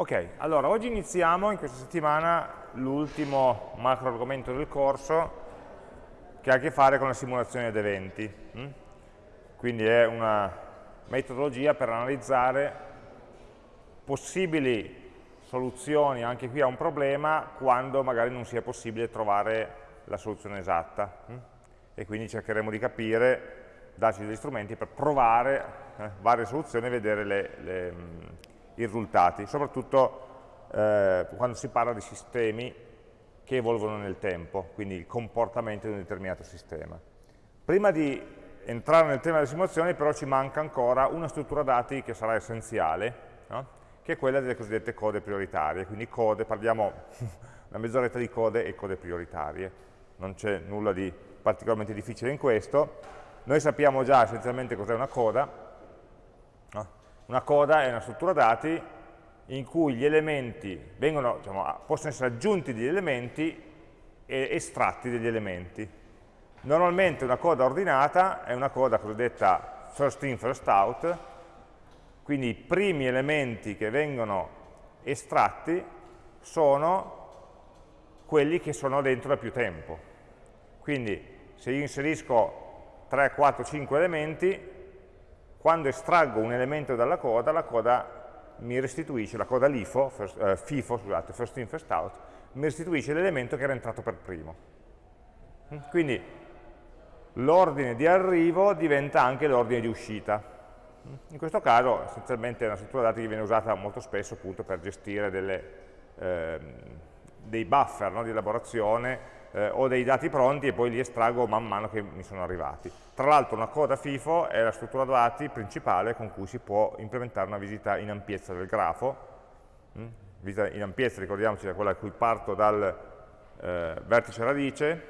Ok, allora oggi iniziamo in questa settimana l'ultimo macro argomento del corso che ha a che fare con la simulazione ad eventi. Hm? Quindi è una metodologia per analizzare possibili soluzioni anche qui a un problema quando magari non sia possibile trovare la soluzione esatta. Hm? E quindi cercheremo di capire, darci degli strumenti per provare eh, varie soluzioni e vedere le, le i risultati, soprattutto eh, quando si parla di sistemi che evolvono nel tempo, quindi il comportamento di un determinato sistema. Prima di entrare nel tema delle simulazioni però ci manca ancora una struttura dati che sarà essenziale, no? che è quella delle cosiddette code prioritarie, quindi code, parliamo una mezz'oretta di code e code prioritarie, non c'è nulla di particolarmente difficile in questo, noi sappiamo già essenzialmente cos'è una coda, una coda è una struttura dati in cui gli elementi vengono, diciamo, possono essere aggiunti degli elementi e estratti degli elementi. Normalmente una coda ordinata è una coda cosiddetta first in, first out, quindi i primi elementi che vengono estratti sono quelli che sono dentro da più tempo. Quindi se io inserisco 3, 4, 5 elementi, quando estraggo un elemento dalla coda, la coda mi restituisce, la coda LIFO, first, eh, FIFO, scusate, first in, first out, mi restituisce l'elemento che era entrato per primo. Mm? Quindi l'ordine di arrivo diventa anche l'ordine di uscita. Mm? In questo caso essenzialmente è una struttura dati che viene usata molto spesso appunto per gestire delle, eh, dei buffer no, di elaborazione eh, ho dei dati pronti e poi li estraggo man mano che mi sono arrivati. Tra l'altro una coda FIFO è la struttura dati principale con cui si può implementare una visita in ampiezza del grafo. Mm? Visita in ampiezza, ricordiamoci, è quella a cui parto dal eh, vertice radice,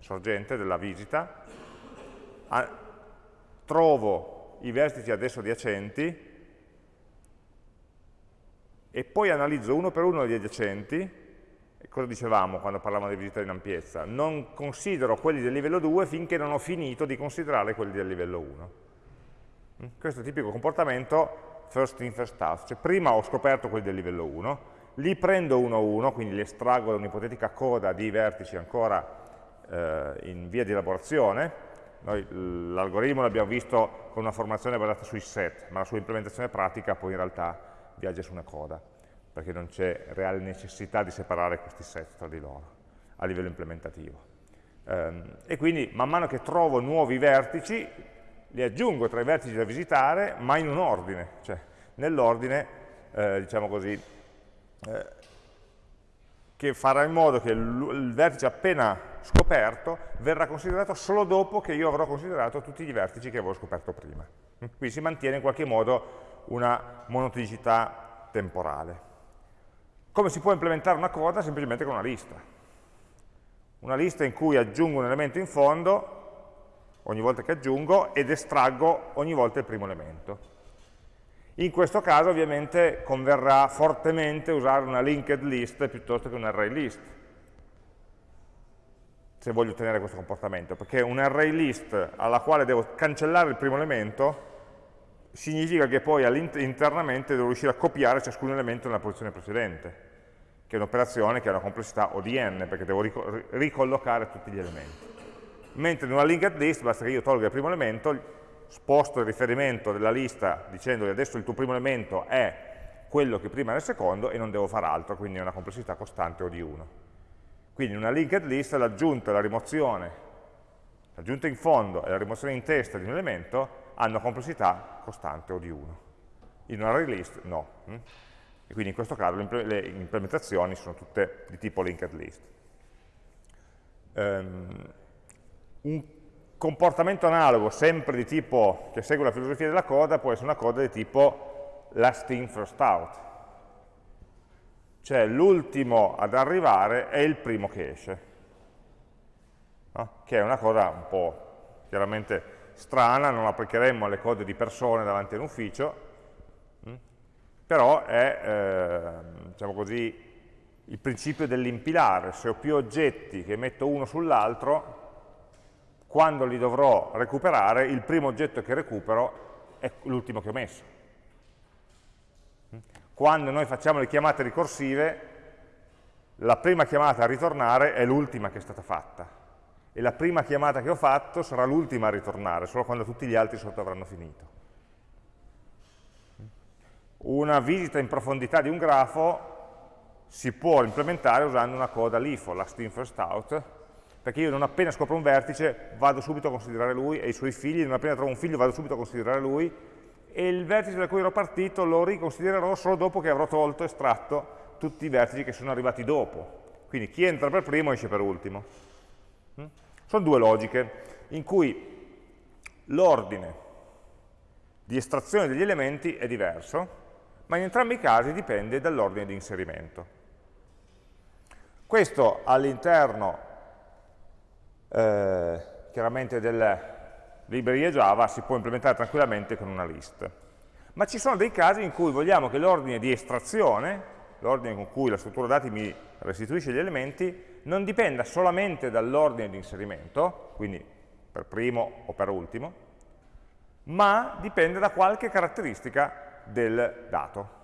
sorgente della visita, a, trovo i vertici adesso adiacenti e poi analizzo uno per uno gli adiacenti cosa dicevamo quando parlavamo di visita in ampiezza? Non considero quelli del livello 2 finché non ho finito di considerare quelli del livello 1. Mm? Questo è il tipico comportamento first in, first out, cioè prima ho scoperto quelli del livello 1, li prendo uno a uno, quindi li estraggo da un'ipotetica coda di vertici ancora eh, in via di elaborazione, l'algoritmo l'abbiamo visto con una formazione basata sui set, ma la sua implementazione pratica poi in realtà viaggia su una coda perché non c'è reale necessità di separare questi set tra di loro a livello implementativo. Um, e quindi man mano che trovo nuovi vertici, li aggiungo tra i vertici da visitare, ma in un ordine, cioè nell'ordine, eh, diciamo così, eh, che farà in modo che il, vertice appena scoperto verrà considerato solo dopo che io avrò considerato tutti i vertici che avevo scoperto prima. Quindi si mantiene in qualche modo una monotonicità temporale. Come si può implementare una coda? Semplicemente con una lista. Una lista in cui aggiungo un elemento in fondo, ogni volta che aggiungo, ed estraggo ogni volta il primo elemento. In questo caso ovviamente converrà fortemente usare una linked list piuttosto che un array list, se voglio ottenere questo comportamento, perché un array list alla quale devo cancellare il primo elemento significa che poi internamente devo riuscire a copiare ciascun elemento nella posizione precedente che è un'operazione che ha una complessità O di n, perché devo ricollocare tutti gli elementi. Mentre in una linked list basta che io tolga il primo elemento, sposto il riferimento della lista dicendo adesso il tuo primo elemento è quello che prima era il secondo e non devo fare altro, quindi è una complessità costante O di 1. Quindi in una linked list l'aggiunta e la rimozione, l'aggiunta in fondo e la rimozione in testa di un elemento hanno complessità costante O di 1. In un array list no. E quindi in questo caso le implementazioni sono tutte di tipo linked list. Um, un comportamento analogo, sempre di tipo che segue la filosofia della coda, può essere una coda di tipo last in, first out. Cioè l'ultimo ad arrivare è il primo che esce. No? Che è una cosa un po' chiaramente strana, non applicheremmo alle code di persone davanti a un ufficio, però è, eh, diciamo così, il principio dell'impilare, se ho più oggetti che metto uno sull'altro, quando li dovrò recuperare, il primo oggetto che recupero è l'ultimo che ho messo. quando noi facciamo le chiamate ricorsive, la prima chiamata a ritornare è l'ultima che è stata fatta e la prima chiamata che ho fatto sarà l'ultima a ritornare, solo quando tutti gli altri sotto avranno finito. Una visita in profondità di un grafo si può implementare usando una coda LIFO, last in first out, perché io non appena scopro un vertice vado subito a considerare lui e i suoi figli, non appena trovo un figlio vado subito a considerare lui e il vertice da cui ero partito lo riconsidererò solo dopo che avrò tolto, estratto tutti i vertici che sono arrivati dopo. Quindi chi entra per primo esce per ultimo. Mm? Sono due logiche in cui l'ordine di estrazione degli elementi è diverso, ma in entrambi i casi dipende dall'ordine di inserimento. Questo all'interno eh, chiaramente delle librerie Java si può implementare tranquillamente con una list. Ma ci sono dei casi in cui vogliamo che l'ordine di estrazione, l'ordine con cui la struttura dati mi restituisce gli elementi, non dipenda solamente dall'ordine di inserimento, quindi per primo o per ultimo, ma dipende da qualche caratteristica del dato.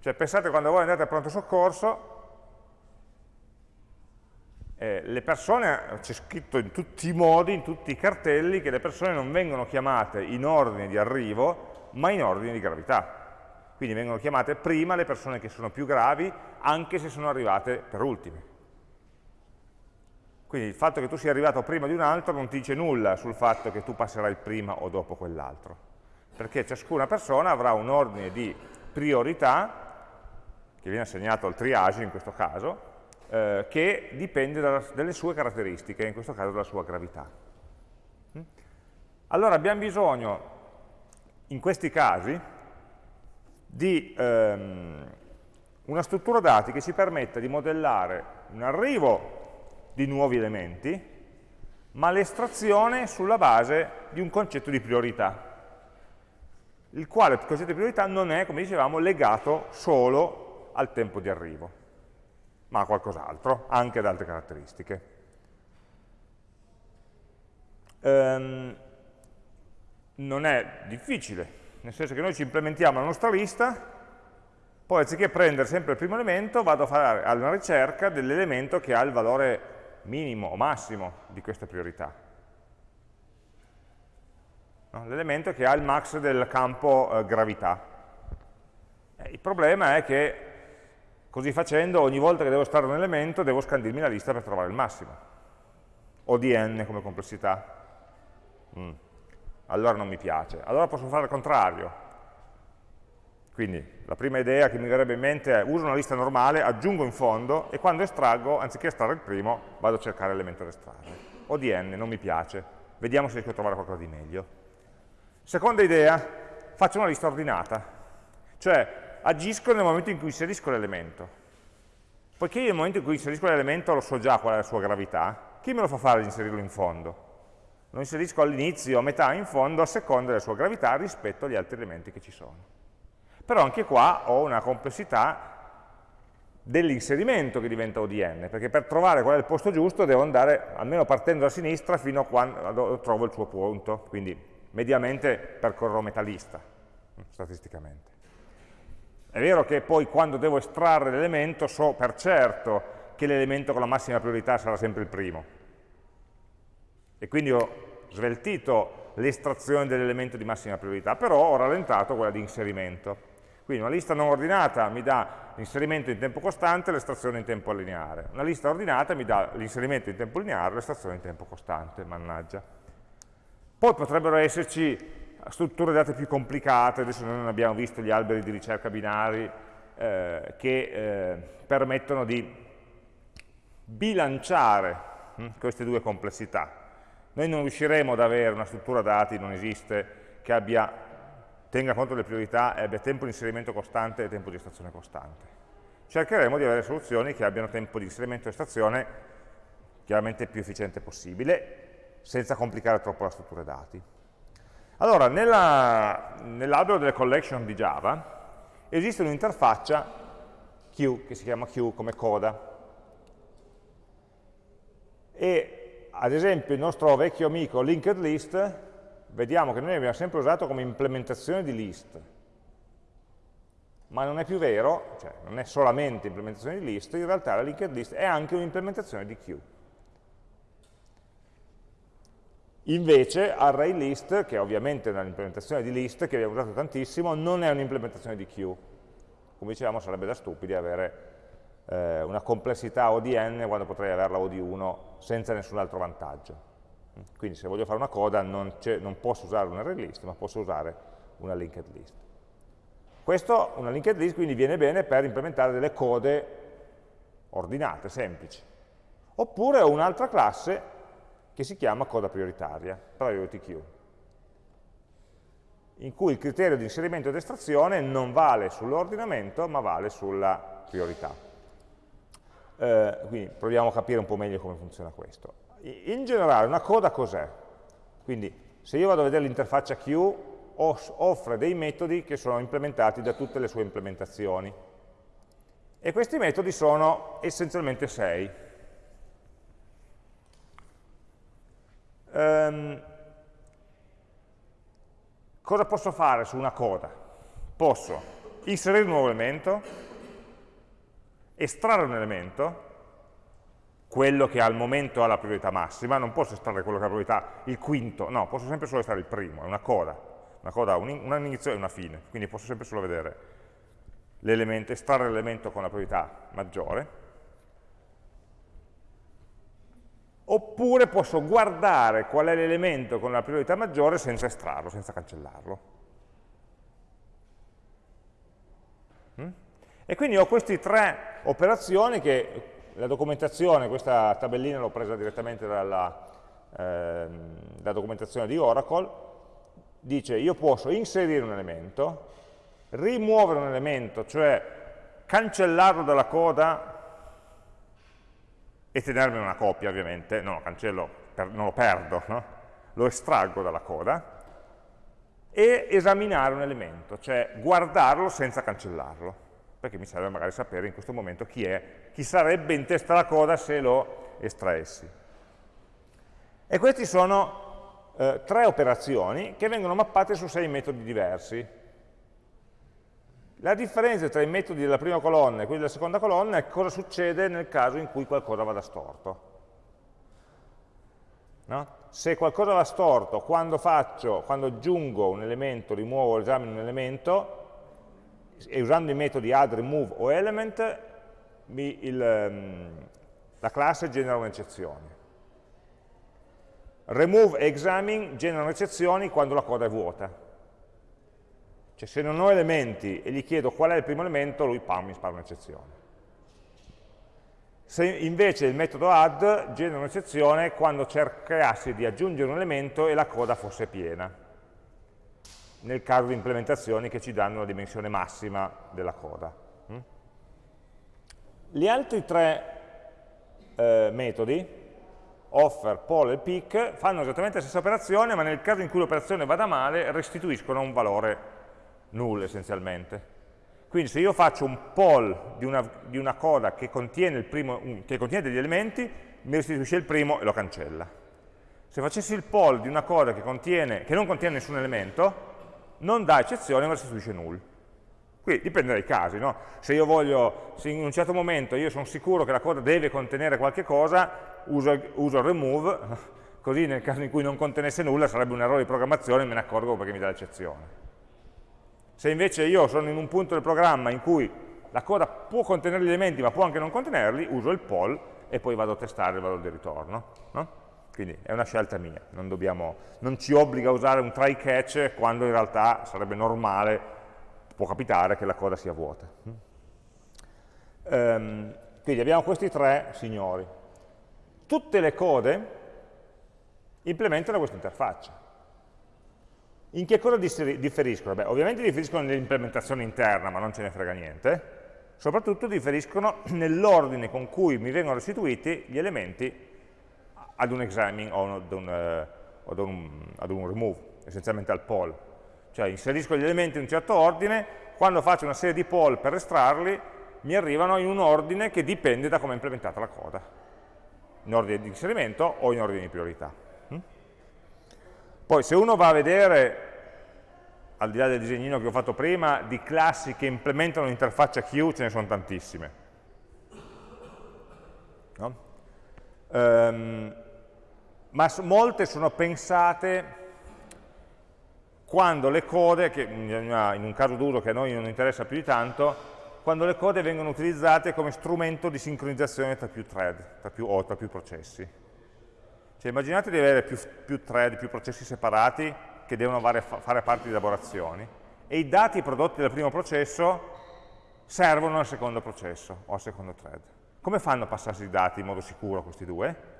Cioè pensate quando voi andate a pronto soccorso, eh, le persone, c'è scritto in tutti i modi, in tutti i cartelli, che le persone non vengono chiamate in ordine di arrivo, ma in ordine di gravità. Quindi vengono chiamate prima le persone che sono più gravi, anche se sono arrivate per ultime. Quindi il fatto che tu sia arrivato prima di un altro non ti dice nulla sul fatto che tu passerai prima o dopo quell'altro, perché ciascuna persona avrà un ordine di priorità, che viene assegnato al triage in questo caso, eh, che dipende dalla, dalle sue caratteristiche, in questo caso dalla sua gravità. Mm? Allora abbiamo bisogno, in questi casi, di ehm, una struttura dati che ci permetta di modellare un arrivo di nuovi elementi, ma l'estrazione sulla base di un concetto di priorità, il quale il concetto di priorità non è, come dicevamo, legato solo al tempo di arrivo ma a qualcos'altro, anche ad altre caratteristiche. Ehm, non è difficile, nel senso che noi ci implementiamo la nostra lista, poi anziché prendere sempre il primo elemento, vado a fare una ricerca dell'elemento che ha il valore minimo o massimo di questa priorità. L'elemento che ha il max del campo eh, gravità. Eh, il problema è che Così facendo, ogni volta che devo estrarre un elemento, devo scandirmi la lista per trovare il massimo. O di n come complessità. Mm. Allora non mi piace. Allora posso fare il contrario. Quindi la prima idea che mi verrebbe in mente è uso una lista normale, aggiungo in fondo e quando estraggo, anziché estrarre il primo, vado a cercare l'elemento da estrarre. O di n, non mi piace. Vediamo se riesco a trovare qualcosa di meglio. Seconda idea, faccio una lista ordinata. Cioè agisco nel momento in cui inserisco l'elemento. Poiché io nel momento in cui inserisco l'elemento lo so già qual è la sua gravità, chi me lo fa fare di inserirlo in fondo? Lo inserisco all'inizio, a metà, in fondo, a seconda della sua gravità rispetto agli altri elementi che ci sono. Però anche qua ho una complessità dell'inserimento che diventa ODN, perché per trovare qual è il posto giusto devo andare, almeno partendo da sinistra, fino a quando trovo il suo punto, quindi mediamente percorro metà lista, statisticamente. È vero che poi quando devo estrarre l'elemento so per certo che l'elemento con la massima priorità sarà sempre il primo. E quindi ho sveltito l'estrazione dell'elemento di massima priorità, però ho rallentato quella di inserimento. Quindi una lista non ordinata mi dà l'inserimento in tempo costante e l'estrazione in tempo lineare. Una lista ordinata mi dà l'inserimento in tempo lineare e l'estrazione in tempo costante, mannaggia. Poi potrebbero esserci strutture date più complicate, adesso noi non abbiamo visto gli alberi di ricerca binari eh, che eh, permettono di bilanciare hm, queste due complessità. Noi non riusciremo ad avere una struttura dati, non esiste, che abbia, tenga conto delle priorità e abbia tempo di inserimento costante e tempo di estrazione costante. Cercheremo di avere soluzioni che abbiano tempo di inserimento e estrazione chiaramente più efficiente possibile, senza complicare troppo la struttura dati. Allora, nell'albero delle collection di Java esiste un'interfaccia Q, che si chiama Q come coda. E ad esempio il nostro vecchio amico linked list, vediamo che noi abbiamo sempre usato come implementazione di list. ma non è più vero, cioè non è solamente implementazione di list, in realtà la linked list è anche un'implementazione di queue. Invece ArrayList, che ovviamente è un'implementazione di list che abbiamo usato tantissimo, non è un'implementazione di queue. Come dicevamo sarebbe da stupidi avere eh, una complessità O di n quando potrei averla O di 1 senza nessun altro vantaggio. Quindi se voglio fare una coda non, non posso usare un array list, ma posso usare una linked list. Questo, una linked list, quindi viene bene per implementare delle code ordinate, semplici. Oppure ho un'altra classe che si chiama coda prioritaria, priority queue, in cui il criterio di inserimento ed estrazione non vale sull'ordinamento, ma vale sulla priorità. Eh, quindi proviamo a capire un po' meglio come funziona questo. In generale una coda cos'è? Quindi se io vado a vedere l'interfaccia queue, offre dei metodi che sono implementati da tutte le sue implementazioni. E questi metodi sono essenzialmente sei. Um, cosa posso fare su una coda? Posso inserire un nuovo elemento, estrarre un elemento, quello che al momento ha la priorità massima, non posso estrarre quello che ha la priorità il quinto, no, posso sempre solo estrarre il primo, è una coda, una coda ha un, inizio e una fine, quindi posso sempre solo vedere l'elemento, estrarre l'elemento con la priorità maggiore, oppure posso guardare qual è l'elemento con la priorità maggiore senza estrarlo, senza cancellarlo. Mm? E quindi ho queste tre operazioni che la documentazione, questa tabellina l'ho presa direttamente dalla, eh, dalla documentazione di Oracle, dice io posso inserire un elemento, rimuovere un elemento, cioè cancellarlo dalla coda e tenermene una copia ovviamente, lo cancello, per, non lo perdo, no? lo estraggo dalla coda, e esaminare un elemento, cioè guardarlo senza cancellarlo, perché mi serve magari sapere in questo momento chi è, chi sarebbe in testa alla coda se lo estraessi. E queste sono eh, tre operazioni che vengono mappate su sei metodi diversi. La differenza tra i metodi della prima colonna e quelli della seconda colonna è cosa succede nel caso in cui qualcosa vada storto. No? Se qualcosa va storto, quando faccio, quando aggiungo un elemento, rimuovo o esamino un elemento, e usando i metodi add, remove o element, mi, il, um, la classe genera un'eccezione. Remove e examine generano eccezioni quando la coda è vuota. Cioè se non ho elementi e gli chiedo qual è il primo elemento, lui pam, mi spara un'eccezione. Se invece il metodo add genera un'eccezione quando cercassi di aggiungere un elemento e la coda fosse piena, nel caso di implementazioni che ci danno la dimensione massima della coda. Mm? Gli altri tre eh, metodi, offer, poll e pick, fanno esattamente la stessa operazione, ma nel caso in cui l'operazione vada male restituiscono un valore null essenzialmente. Quindi se io faccio un poll di una, di una coda che contiene, primo, che contiene, degli elementi, mi restituisce il primo e lo cancella. Se facessi il poll di una coda che, contiene, che non contiene nessun elemento, non dà eccezione ma restituisce null. Quindi dipende dai casi, no? Se io voglio, se in un certo momento io sono sicuro che la coda deve contenere qualche cosa, uso, uso il remove, così nel caso in cui non contenesse nulla sarebbe un errore di programmazione e me ne accorgo perché mi dà l'eccezione. Se invece io sono in un punto del programma in cui la coda può contenere gli elementi ma può anche non contenerli, uso il poll e poi vado a testare il valore di ritorno. No? Quindi è una scelta mia, non, dobbiamo, non ci obbliga a usare un try catch quando in realtà sarebbe normale, può capitare che la coda sia vuota. Um, quindi abbiamo questi tre signori. Tutte le code implementano questa interfaccia. In che cosa differiscono? Beh, ovviamente differiscono nell'implementazione interna, ma non ce ne frega niente. Soprattutto differiscono nell'ordine con cui mi vengono restituiti gli elementi ad un examine o ad un, ad un, ad un remove, essenzialmente al poll. Cioè inserisco gli elementi in un certo ordine, quando faccio una serie di poll per estrarli, mi arrivano in un ordine che dipende da come è implementata la coda, in ordine di inserimento o in ordine di priorità. Poi se uno va a vedere al di là del disegnino che ho fatto prima, di classi che implementano un'interfaccia queue ce ne sono tantissime. No? Um, ma molte sono pensate quando le code, che in un caso d'uso che a noi non interessa più di tanto, quando le code vengono utilizzate come strumento di sincronizzazione tra più thread tra più, o tra più processi. Cioè immaginate di avere più, più thread, più processi separati che devono fare, parte di elaborazioni e i dati prodotti dal primo processo servono al secondo processo o al secondo thread. Come fanno a passarsi i dati in modo sicuro questi due?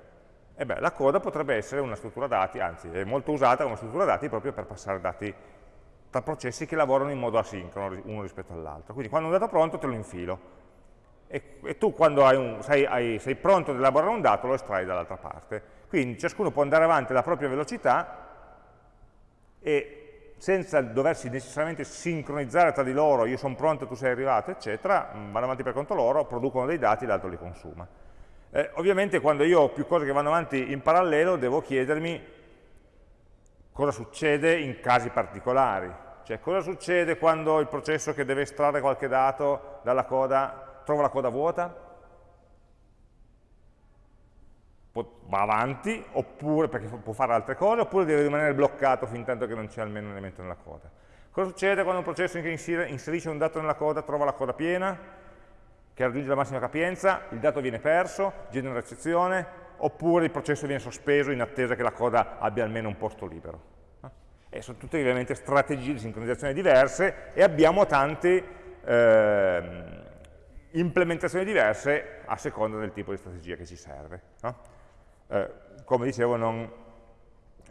E beh, la coda potrebbe essere una struttura dati, anzi è molto usata come struttura dati proprio per passare dati tra processi che lavorano in modo asincrono uno rispetto all'altro. Quindi quando un dato è pronto te lo infilo e, e tu quando un, sei, hai, sei pronto ad elaborare un dato lo estrai dall'altra parte. Quindi ciascuno può andare avanti alla propria velocità e senza doversi necessariamente sincronizzare tra di loro, io sono pronto, tu sei arrivato, eccetera, mm, vanno avanti per conto loro, producono dei dati, l'altro li consuma. Eh, ovviamente quando io ho più cose che vanno avanti in parallelo devo chiedermi cosa succede in casi particolari, cioè cosa succede quando il processo che deve estrarre qualche dato dalla coda trova la coda vuota, va avanti, oppure, perché può fare altre cose, oppure deve rimanere bloccato fin tanto che non c'è almeno un elemento nella coda. Cosa succede quando un processo inserisce un dato nella coda trova la coda piena, che raggiunge la massima capienza, il dato viene perso, genera eccezione, oppure il processo viene sospeso in attesa che la coda abbia almeno un posto libero. E sono tutte ovviamente strategie di sincronizzazione diverse e abbiamo tante eh, implementazioni diverse a seconda del tipo di strategia che ci serve. No? Eh, come dicevo non,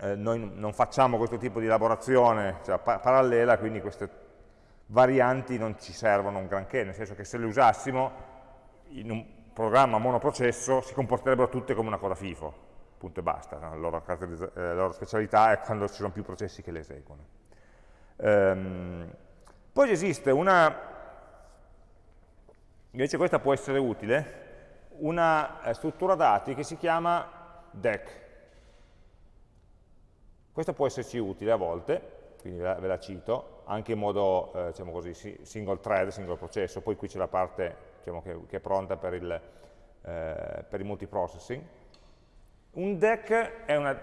eh, noi non facciamo questo tipo di elaborazione cioè, pa parallela, quindi queste varianti non ci servono un granché, nel senso che se le usassimo in un programma monoprocesso si comporterebbero tutte come una coda FIFO, punto e basta, la, loro eh, la, loro specialità è quando ci sono più processi che le eseguono. Ehm, poi esiste una, invece questa può essere utile, una eh, struttura dati che si chiama DEC. Questo può esserci utile a volte, quindi ve la, ve la cito, anche in modo eh, diciamo così, single thread, single processo, poi qui c'è la parte diciamo, che, che, è pronta per il, eh, per il multiprocessing. Un DEC è una,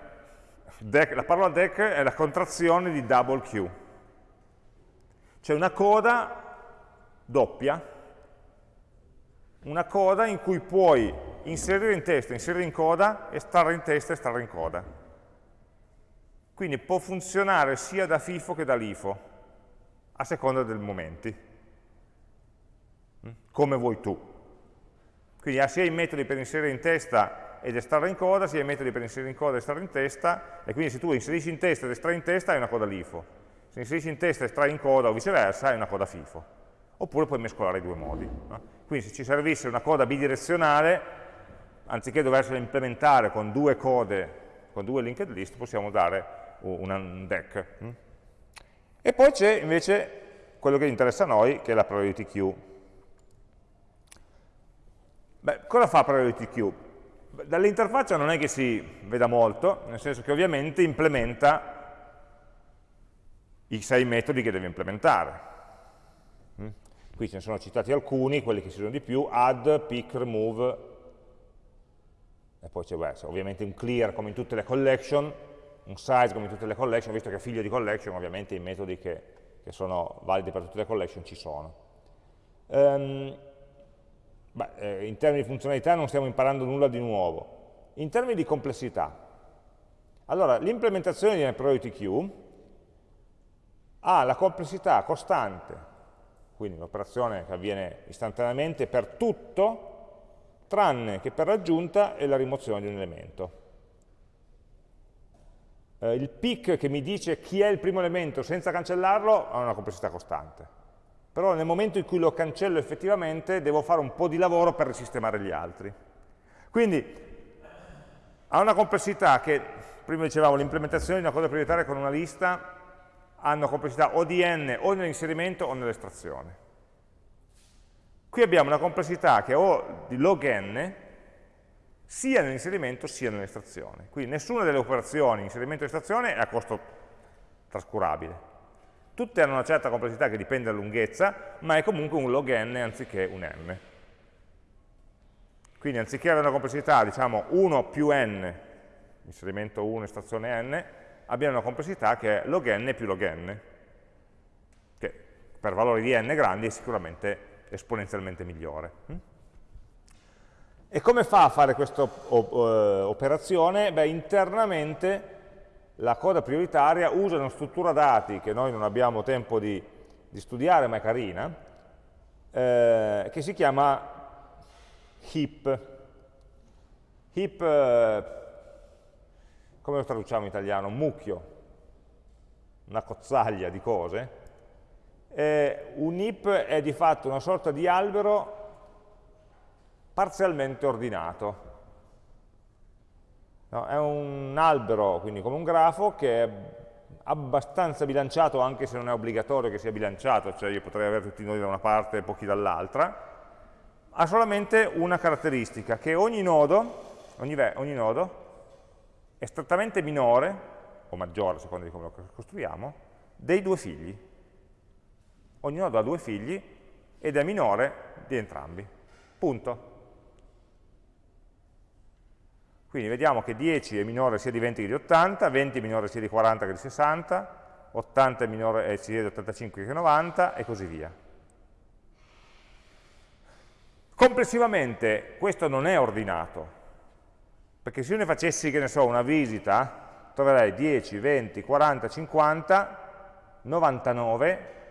DEC, la parola DEC è la contrazione di double queue, cioè una coda doppia, una coda in cui puoi inserire in testa, inserire in coda, estrarre in testa, estrarre in coda. Quindi può funzionare sia da FIFO che da LIFO, a seconda dei momenti, mm? come vuoi tu. Quindi ha sia i metodi per inserire in testa ed estrarre in coda, sia i metodi per inserire in coda ed estrarre in testa, e quindi se tu inserisci in testa ed estrai in testa hai una coda LIFO, se inserisci in testa ed estrai in coda o viceversa hai una coda FIFO. Oppure puoi mescolare i due modi. No? Quindi se ci servisse una coda bidirezionale, anziché doversela implementare con due code, con due linked list, possiamo dare un deck. Mm? E poi c'è invece quello che interessa a noi, che è la priority queue. Beh, cosa fa priority queue? Dall'interfaccia non è che si veda molto, nel senso che ovviamente implementa i sei metodi che deve implementare. Mm? Qui ce ne sono citati alcuni, quelli che si usano di più, add, pick, remove, e poi c'è ovviamente un clear come in tutte le collection, un size come in tutte le collection, visto che è figlio di collection, ovviamente i metodi che, che sono validi per tutte le collection ci sono. Um, beh, eh, in termini di funzionalità non stiamo imparando nulla di nuovo. In termini di complessità, allora l'implementazione di una priority queue ha la complessità costante, quindi un'operazione che avviene istantaneamente per tutto, tranne che per l'aggiunta e la rimozione di un elemento. Eh, il pick che mi dice chi è il primo elemento senza cancellarlo ha una complessità costante. Però nel momento in cui lo cancello effettivamente devo fare un po' di lavoro per risistemare gli altri. Quindi ha una complessità che, prima dicevamo, l'implementazione di una cosa prioritaria con una lista ha una complessità o di n o nell'inserimento o nell'estrazione. Qui abbiamo una complessità che è o di log n, sia nell'inserimento sia nell'estrazione. Quindi nessuna delle operazioni, inserimento e estrazione, è a costo trascurabile. Tutte hanno una certa complessità che dipende dalla lunghezza, ma è comunque un log n anziché un n. Quindi anziché avere una complessità, diciamo, 1 più n, inserimento 1 estrazione n, abbiamo una complessità che è log n più log n, che per valori di n grandi è sicuramente esponenzialmente migliore. E come fa a fare questa operazione? Beh, internamente la coda prioritaria usa una struttura dati che noi non abbiamo tempo di, di studiare, ma è carina, eh, che si chiama heap. Heap, eh, come lo traduciamo in italiano? Mucchio, una cozzaglia di cose. Eh, un heap è di fatto una sorta di albero parzialmente ordinato. No, è un albero, quindi come un grafo, che è abbastanza bilanciato, anche se non è obbligatorio che sia bilanciato, cioè io potrei avere tutti i nodi da una parte e pochi dall'altra, ha solamente una caratteristica, che ogni nodo, ogni, ogni nodo è strettamente minore, o maggiore, a seconda di come lo costruiamo, dei due figli. Ogni nodo ha due figli ed è minore di entrambi. Punto. Quindi vediamo che 10 è minore sia di 20 che di 80, 20 è minore sia di 40 che di 60, 80 è minore sia di 85 che di 90 e così via. Complessivamente questo non è ordinato, perché se io ne facessi, che ne so, una visita, troverei 10, 20, 40, 50, 99,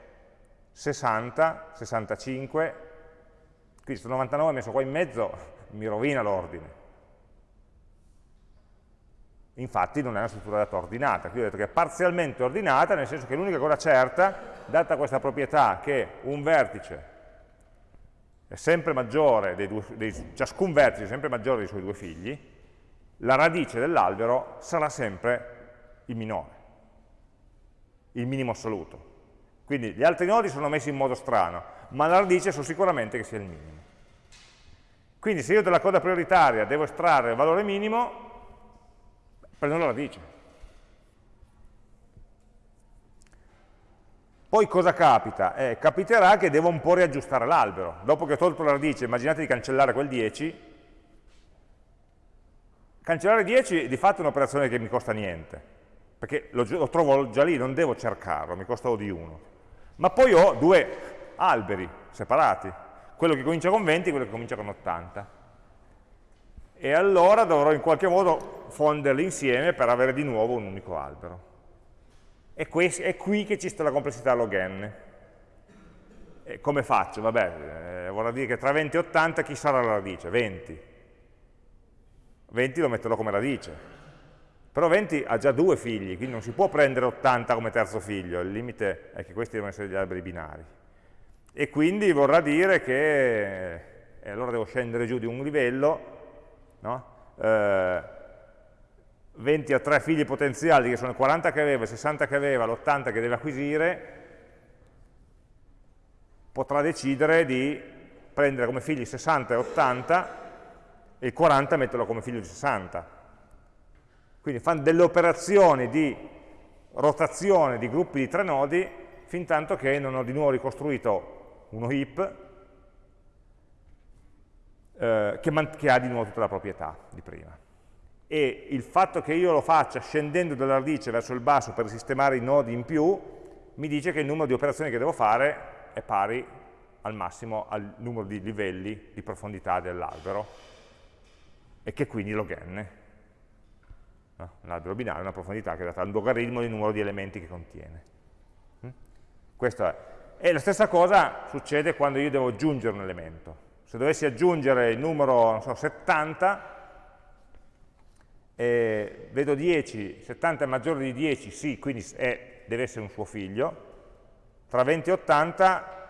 60, 65, quindi questo 99 messo qua in mezzo mi rovina l'ordine. Infatti non è una struttura data ordinata, qui ho detto che è parzialmente ordinata, nel senso che l'unica cosa certa, data questa proprietà che un vertice è sempre maggiore, dei due, dei, ciascun vertice è sempre maggiore dei suoi due figli, la radice dell'albero sarà sempre il minore, il minimo assoluto. Quindi gli altri nodi sono messi in modo strano, ma la radice so sicuramente che sia il minimo. Quindi se io dalla coda prioritaria devo estrarre il valore minimo, prendo la radice. Poi cosa capita? Eh, capiterà che devo un po' riaggiustare l'albero. Dopo che ho tolto la radice, immaginate di cancellare quel 10. Cancellare 10 di fatto è un'operazione che mi costa niente, perché lo, lo, trovo già lì, non devo cercarlo, mi costa O di 1. Ma poi ho due alberi separati, quello che comincia con 20 e quello che comincia con 80 e allora dovrò in qualche modo fonderli insieme per avere di nuovo un unico albero. E è qui che ci sta la complessità log n. E come faccio? Vabbè, eh, vorrà dire che tra 20 e 80 chi sarà la radice? 20. 20 lo metterò come radice. Però 20 ha già due figli, quindi non si può prendere 80 come terzo figlio, il limite è che questi devono essere gli alberi binari. E quindi vorrà dire che, e allora devo scendere giù di un livello, no? eh, 20 a 3 figli potenziali, che sono i 40 che aveva, i 60 che aveva, l'80 che deve acquisire, potrà decidere di prendere come figli 60 e 80 e il 40 metterlo come figlio di 60. Quindi fanno delle operazioni di rotazione di gruppi di tre nodi fin tanto che non ho di nuovo ricostruito uno heap eh, che, che ha di nuovo tutta la proprietà di prima. E il fatto che io lo faccia scendendo dalla radice verso il basso per sistemare i nodi in più, mi dice che il numero di operazioni che devo fare è pari al massimo al numero di livelli di profondità dell'albero e che quindi log n. L'albero binario è una profondità che è data al logaritmo del numero di elementi che contiene. Mm? E la stessa cosa succede quando io devo aggiungere un elemento. Se dovessi aggiungere il numero so, 70, eh, vedo 10, 70 è maggiore di 10, sì, quindi è, deve essere un suo figlio, tra 20 e 80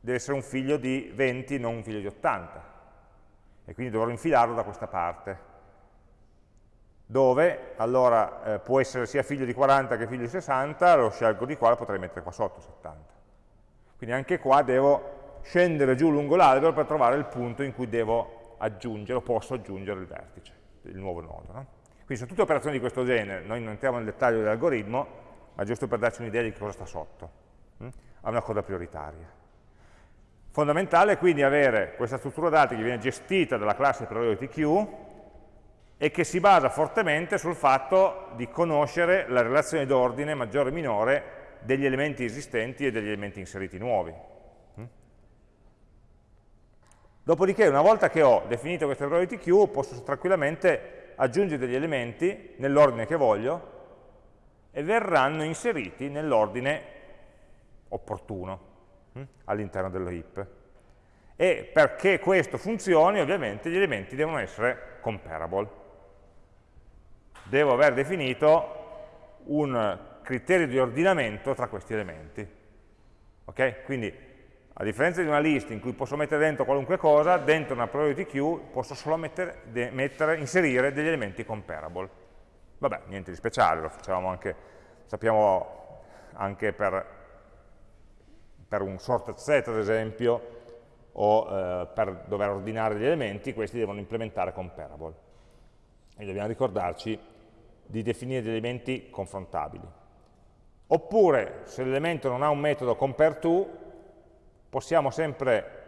deve essere un figlio di 20, non un figlio di 80, e quindi dovrò infilarlo da questa parte, dove allora eh, può essere sia figlio di 40 che figlio di 60, lo scelgo di qua, lo potrei mettere qua sotto 70. Quindi anche qua devo scendere giù lungo l'albero per trovare il punto in cui devo aggiungere o posso aggiungere il vertice, il nuovo nodo. No? Quindi sono tutte operazioni di questo genere, noi non entriamo nel dettaglio dell'algoritmo, ma giusto per darci un'idea di cosa sta sotto, hm? una coda prioritaria. Fondamentale quindi avere questa struttura dati che viene gestita dalla classe priority queue e che si basa fortemente sul fatto di conoscere la relazione d'ordine maggiore e minore degli elementi esistenti e degli elementi inseriti nuovi. Mm? Dopodiché, una volta che ho definito queste priority queue, posso tranquillamente aggiungere degli elementi nell'ordine che voglio e verranno inseriti nell'ordine opportuno mm? all'interno dello heap. E perché questo funzioni, ovviamente, gli elementi devono essere comparable devo aver definito un criterio di ordinamento tra questi elementi. Ok? Quindi, a differenza di una lista in cui posso mettere dentro qualunque cosa, dentro una priority queue posso solo mettere, mettere, inserire degli elementi comparable. Vabbè, niente di speciale, lo facciamo anche, sappiamo anche per, per un sorted set, ad esempio, o eh, per dover ordinare degli elementi, questi devono implementare comparable. E dobbiamo ricordarci di definire degli elementi confrontabili. Oppure, se l'elemento non ha un metodo compareTo, possiamo sempre,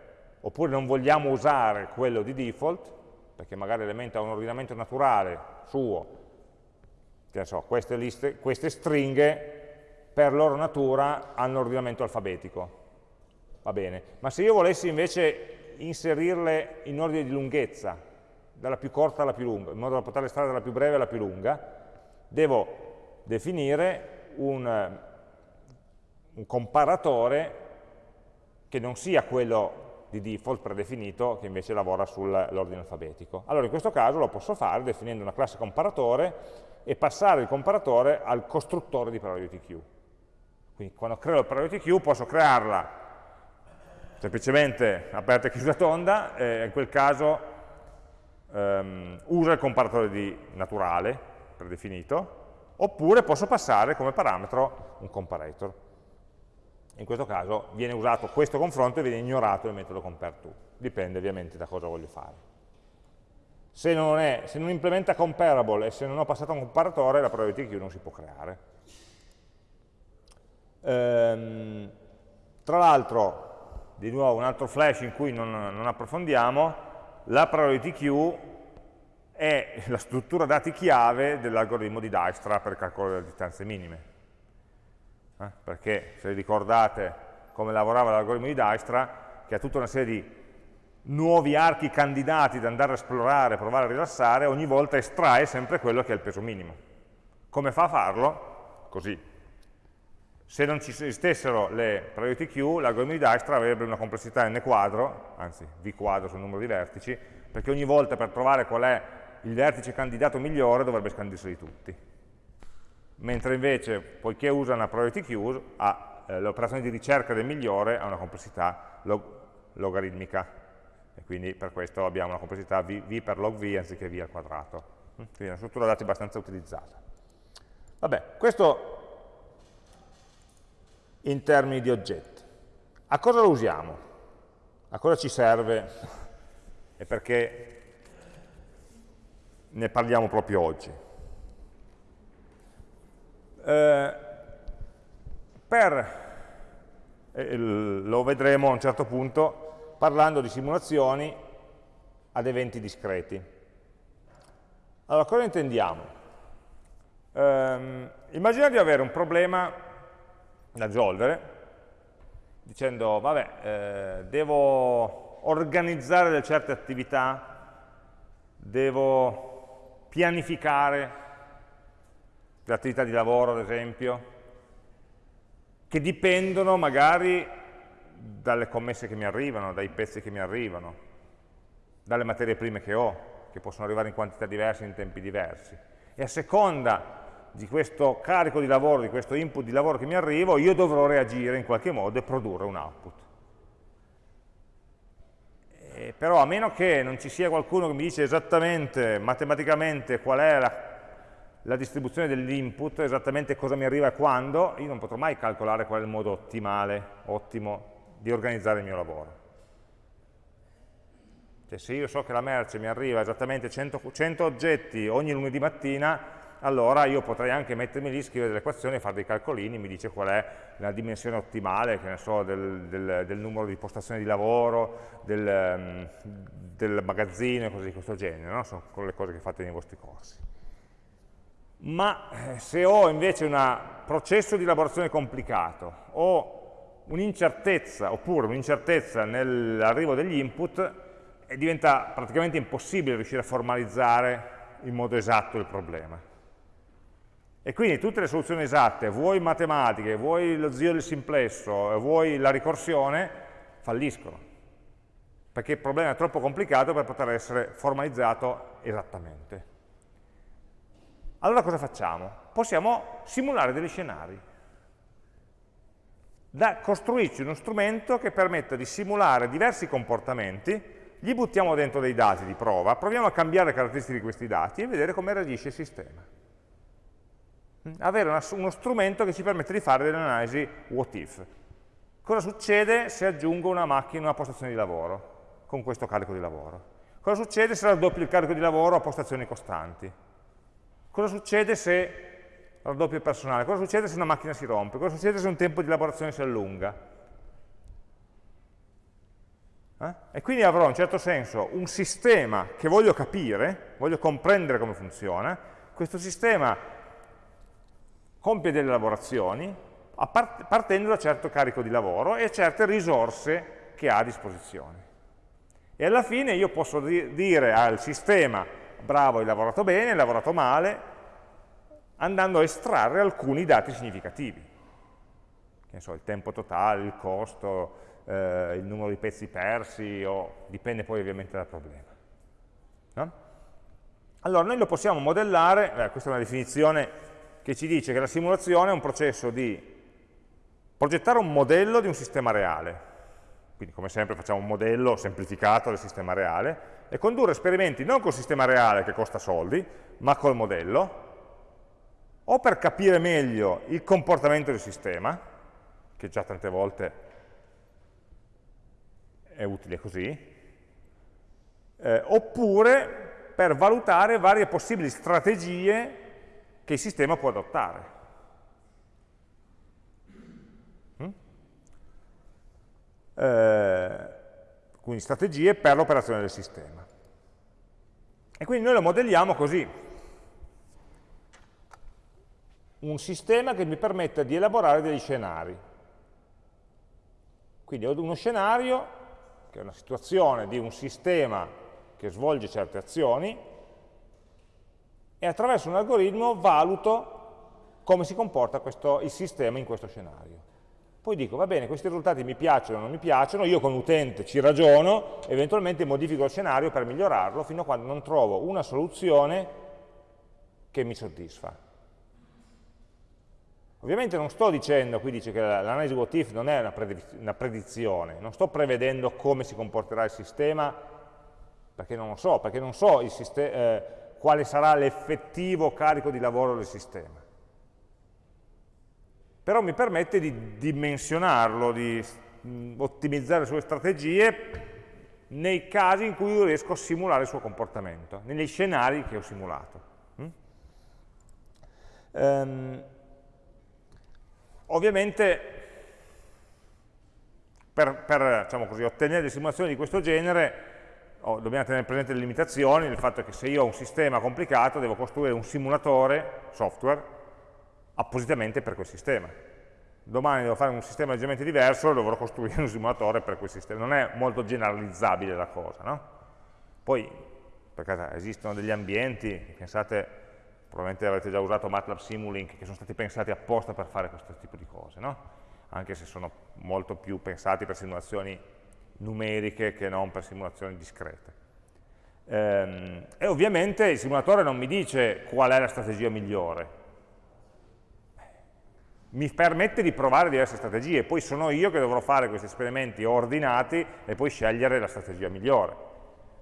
oppure non vogliamo usare quello di default, perché magari l'elemento ha un ordinamento naturale suo, che so, queste, liste, queste stringhe per loro natura hanno ordinamento alfabetico, va bene. Ma se io volessi invece inserirle in ordine di lunghezza, dalla più corta alla più lunga, in modo da poterle stare dalla più breve alla più lunga, devo definire un, un comparatore che non sia quello di default predefinito che invece lavora sull'ordine alfabetico. Allora in questo caso lo posso fare definendo una classe comparatore e passare il comparatore al costruttore di priority queue. Quindi quando creo la priority queue posso crearla semplicemente aperta e chiusa tonda, e in quel caso um, usa il comparatore di naturale predefinito, oppure posso passare come parametro un comparator. In questo caso viene usato questo confronto e viene ignorato il metodo compareTo. Dipende ovviamente da cosa voglio fare. Se non, è, se non implementa comparable e se non ho passato un comparatore, la priority queue non si può creare. Ehm, tra l'altro, di nuovo un altro flash in cui non, non approfondiamo, la priority queue è la struttura dati chiave dell'algoritmo di Dijkstra per il calcolo delle distanze minime. Eh? Perché, se ricordate come lavorava l'algoritmo di Dijkstra, che ha tutta una serie di nuovi archi candidati da andare a esplorare, provare a rilassare, ogni volta estrae sempre quello che è il peso minimo. Come fa a farlo? Così. Se non ci esistessero le priority queue, l'algoritmo di Dijkstra avrebbe una complessità n quadro, anzi v quadro sul numero di vertici, perché ogni volta per trovare qual è il vertice candidato migliore dovrebbe scandirseli tutti. Mentre invece, poiché usa una priority queue, eh, l'operazione di ricerca del migliore ha una complessità log logaritmica, e quindi per questo abbiamo una complessità v, v per log v anziché v al quadrato. Mm? Quindi è una struttura dati abbastanza utilizzata. Vabbè, questo in termini di oggetti. A cosa lo usiamo? A cosa ci serve? E perché ne parliamo proprio oggi. Eh, per, eh, lo vedremo a un certo punto, parlando di simulazioni ad eventi discreti. Allora, cosa intendiamo? Eh, immaginate di avere un problema da risolvere, dicendo, vabbè, eh, devo organizzare delle certe attività, devo pianificare le attività di lavoro, ad esempio, che dipendono magari dalle commesse che mi arrivano, dai pezzi che mi arrivano, dalle materie prime che ho, che possono arrivare in quantità diverse, in tempi diversi. E a seconda di questo carico di lavoro, di questo input di lavoro che mi arrivo, io dovrò reagire in qualche modo e produrre un output. Eh, però a meno che non ci sia qualcuno che mi dice esattamente, matematicamente, qual è la, la distribuzione dell'input, esattamente cosa mi arriva e quando, io non potrò mai calcolare qual è il modo ottimale, ottimo, di organizzare il mio lavoro. Cioè se io so che la merce mi arriva esattamente 100, 100 oggetti ogni lunedì mattina, allora io potrei anche mettermi lì, scrivere delle equazioni, fare dei calcolini, mi dice qual è la dimensione ottimale, che ne so, del, del, del numero di postazioni di lavoro, del, um, del magazzino e cose di questo genere, no? sono le cose che fate nei vostri corsi. Ma eh, se ho invece un processo di elaborazione complicato o un'incertezza, oppure un'incertezza nell'arrivo degli input, diventa praticamente impossibile riuscire a formalizzare in modo esatto il problema. E quindi tutte le soluzioni esatte, vuoi matematiche, vuoi lo zio del simplesso, vuoi la ricorsione, falliscono. Perché il problema è troppo complicato per poter essere formalizzato esattamente. Allora cosa facciamo? Possiamo simulare degli scenari. Da costruirci uno strumento che permetta di simulare diversi comportamenti, gli buttiamo dentro dei dati di prova, proviamo a cambiare le caratteristiche di questi dati e vedere come reagisce il sistema avere una, uno strumento che ci permette di fare delle analisi what if. Cosa succede se aggiungo una macchina, una postazione di lavoro con questo carico di lavoro? Cosa succede se raddoppio il carico di lavoro a postazioni costanti? Cosa succede se raddoppio il personale? Cosa succede se una macchina si rompe? Cosa succede se un tempo di elaborazione si allunga? Eh? E quindi avrò in un certo senso un sistema che voglio capire, voglio comprendere come funziona, questo sistema compie delle lavorazioni partendo da certo carico di lavoro e certe risorse che ha a disposizione. E alla fine io posso dire al sistema bravo, hai lavorato bene, hai lavorato male, andando a estrarre alcuni dati significativi. Che so, il tempo totale, il costo, eh, il numero di pezzi persi, o, dipende poi ovviamente dal problema. No? Allora, noi lo possiamo modellare, eh, questa è una definizione che ci dice che la simulazione è un processo di progettare un modello di un sistema reale, quindi come sempre facciamo un modello semplificato del sistema reale, e condurre esperimenti non col sistema reale che costa soldi, ma col modello, o per capire meglio il comportamento del sistema, che già tante volte è utile così, eh, oppure per valutare varie possibili strategie che il sistema può adottare. Mm? Eh, quindi strategie per l'operazione del sistema. E quindi noi lo modelliamo così. Un sistema che mi permetta di elaborare degli scenari. Quindi ho uno scenario, che è una situazione di un sistema che svolge certe azioni, e attraverso un algoritmo valuto come si comporta questo, il sistema in questo scenario. Poi dico, va bene, questi risultati mi piacciono o non mi piacciono, io come utente ci ragiono, eventualmente modifico il scenario per migliorarlo fino a quando non trovo una soluzione che mi soddisfa. Ovviamente non sto dicendo, qui dice che l'analisi what if non è una, predizione, non sto prevedendo come si comporterà il sistema, perché non lo so, perché non so il sistema... Eh, quale sarà l'effettivo carico di lavoro del sistema. Però mi permette di dimensionarlo, di ottimizzare le sue strategie nei casi in cui io riesco a simulare il suo comportamento, negli scenari che ho simulato. Mm? Um, ovviamente per, per diciamo così, ottenere delle simulazioni di questo genere oh, dobbiamo tenere presente le limitazioni, il fatto che se io ho un sistema complicato devo costruire un simulatore, software, appositamente per quel sistema. Domani devo fare un sistema leggermente diverso, dovrò costruire un simulatore per quel sistema. Non è molto generalizzabile la cosa, no? Poi, per caso, esistono degli ambienti, pensate, probabilmente avrete già usato MATLAB Simulink, che sono stati pensati apposta per fare questo tipo di cose, no? Anche se sono molto più pensati per simulazioni numeriche che non per simulazioni discrete. Ehm, e ovviamente il simulatore non mi dice qual è la strategia migliore, mi permette di provare diverse strategie, poi sono io che dovrò fare questi esperimenti ordinati e poi scegliere la strategia migliore.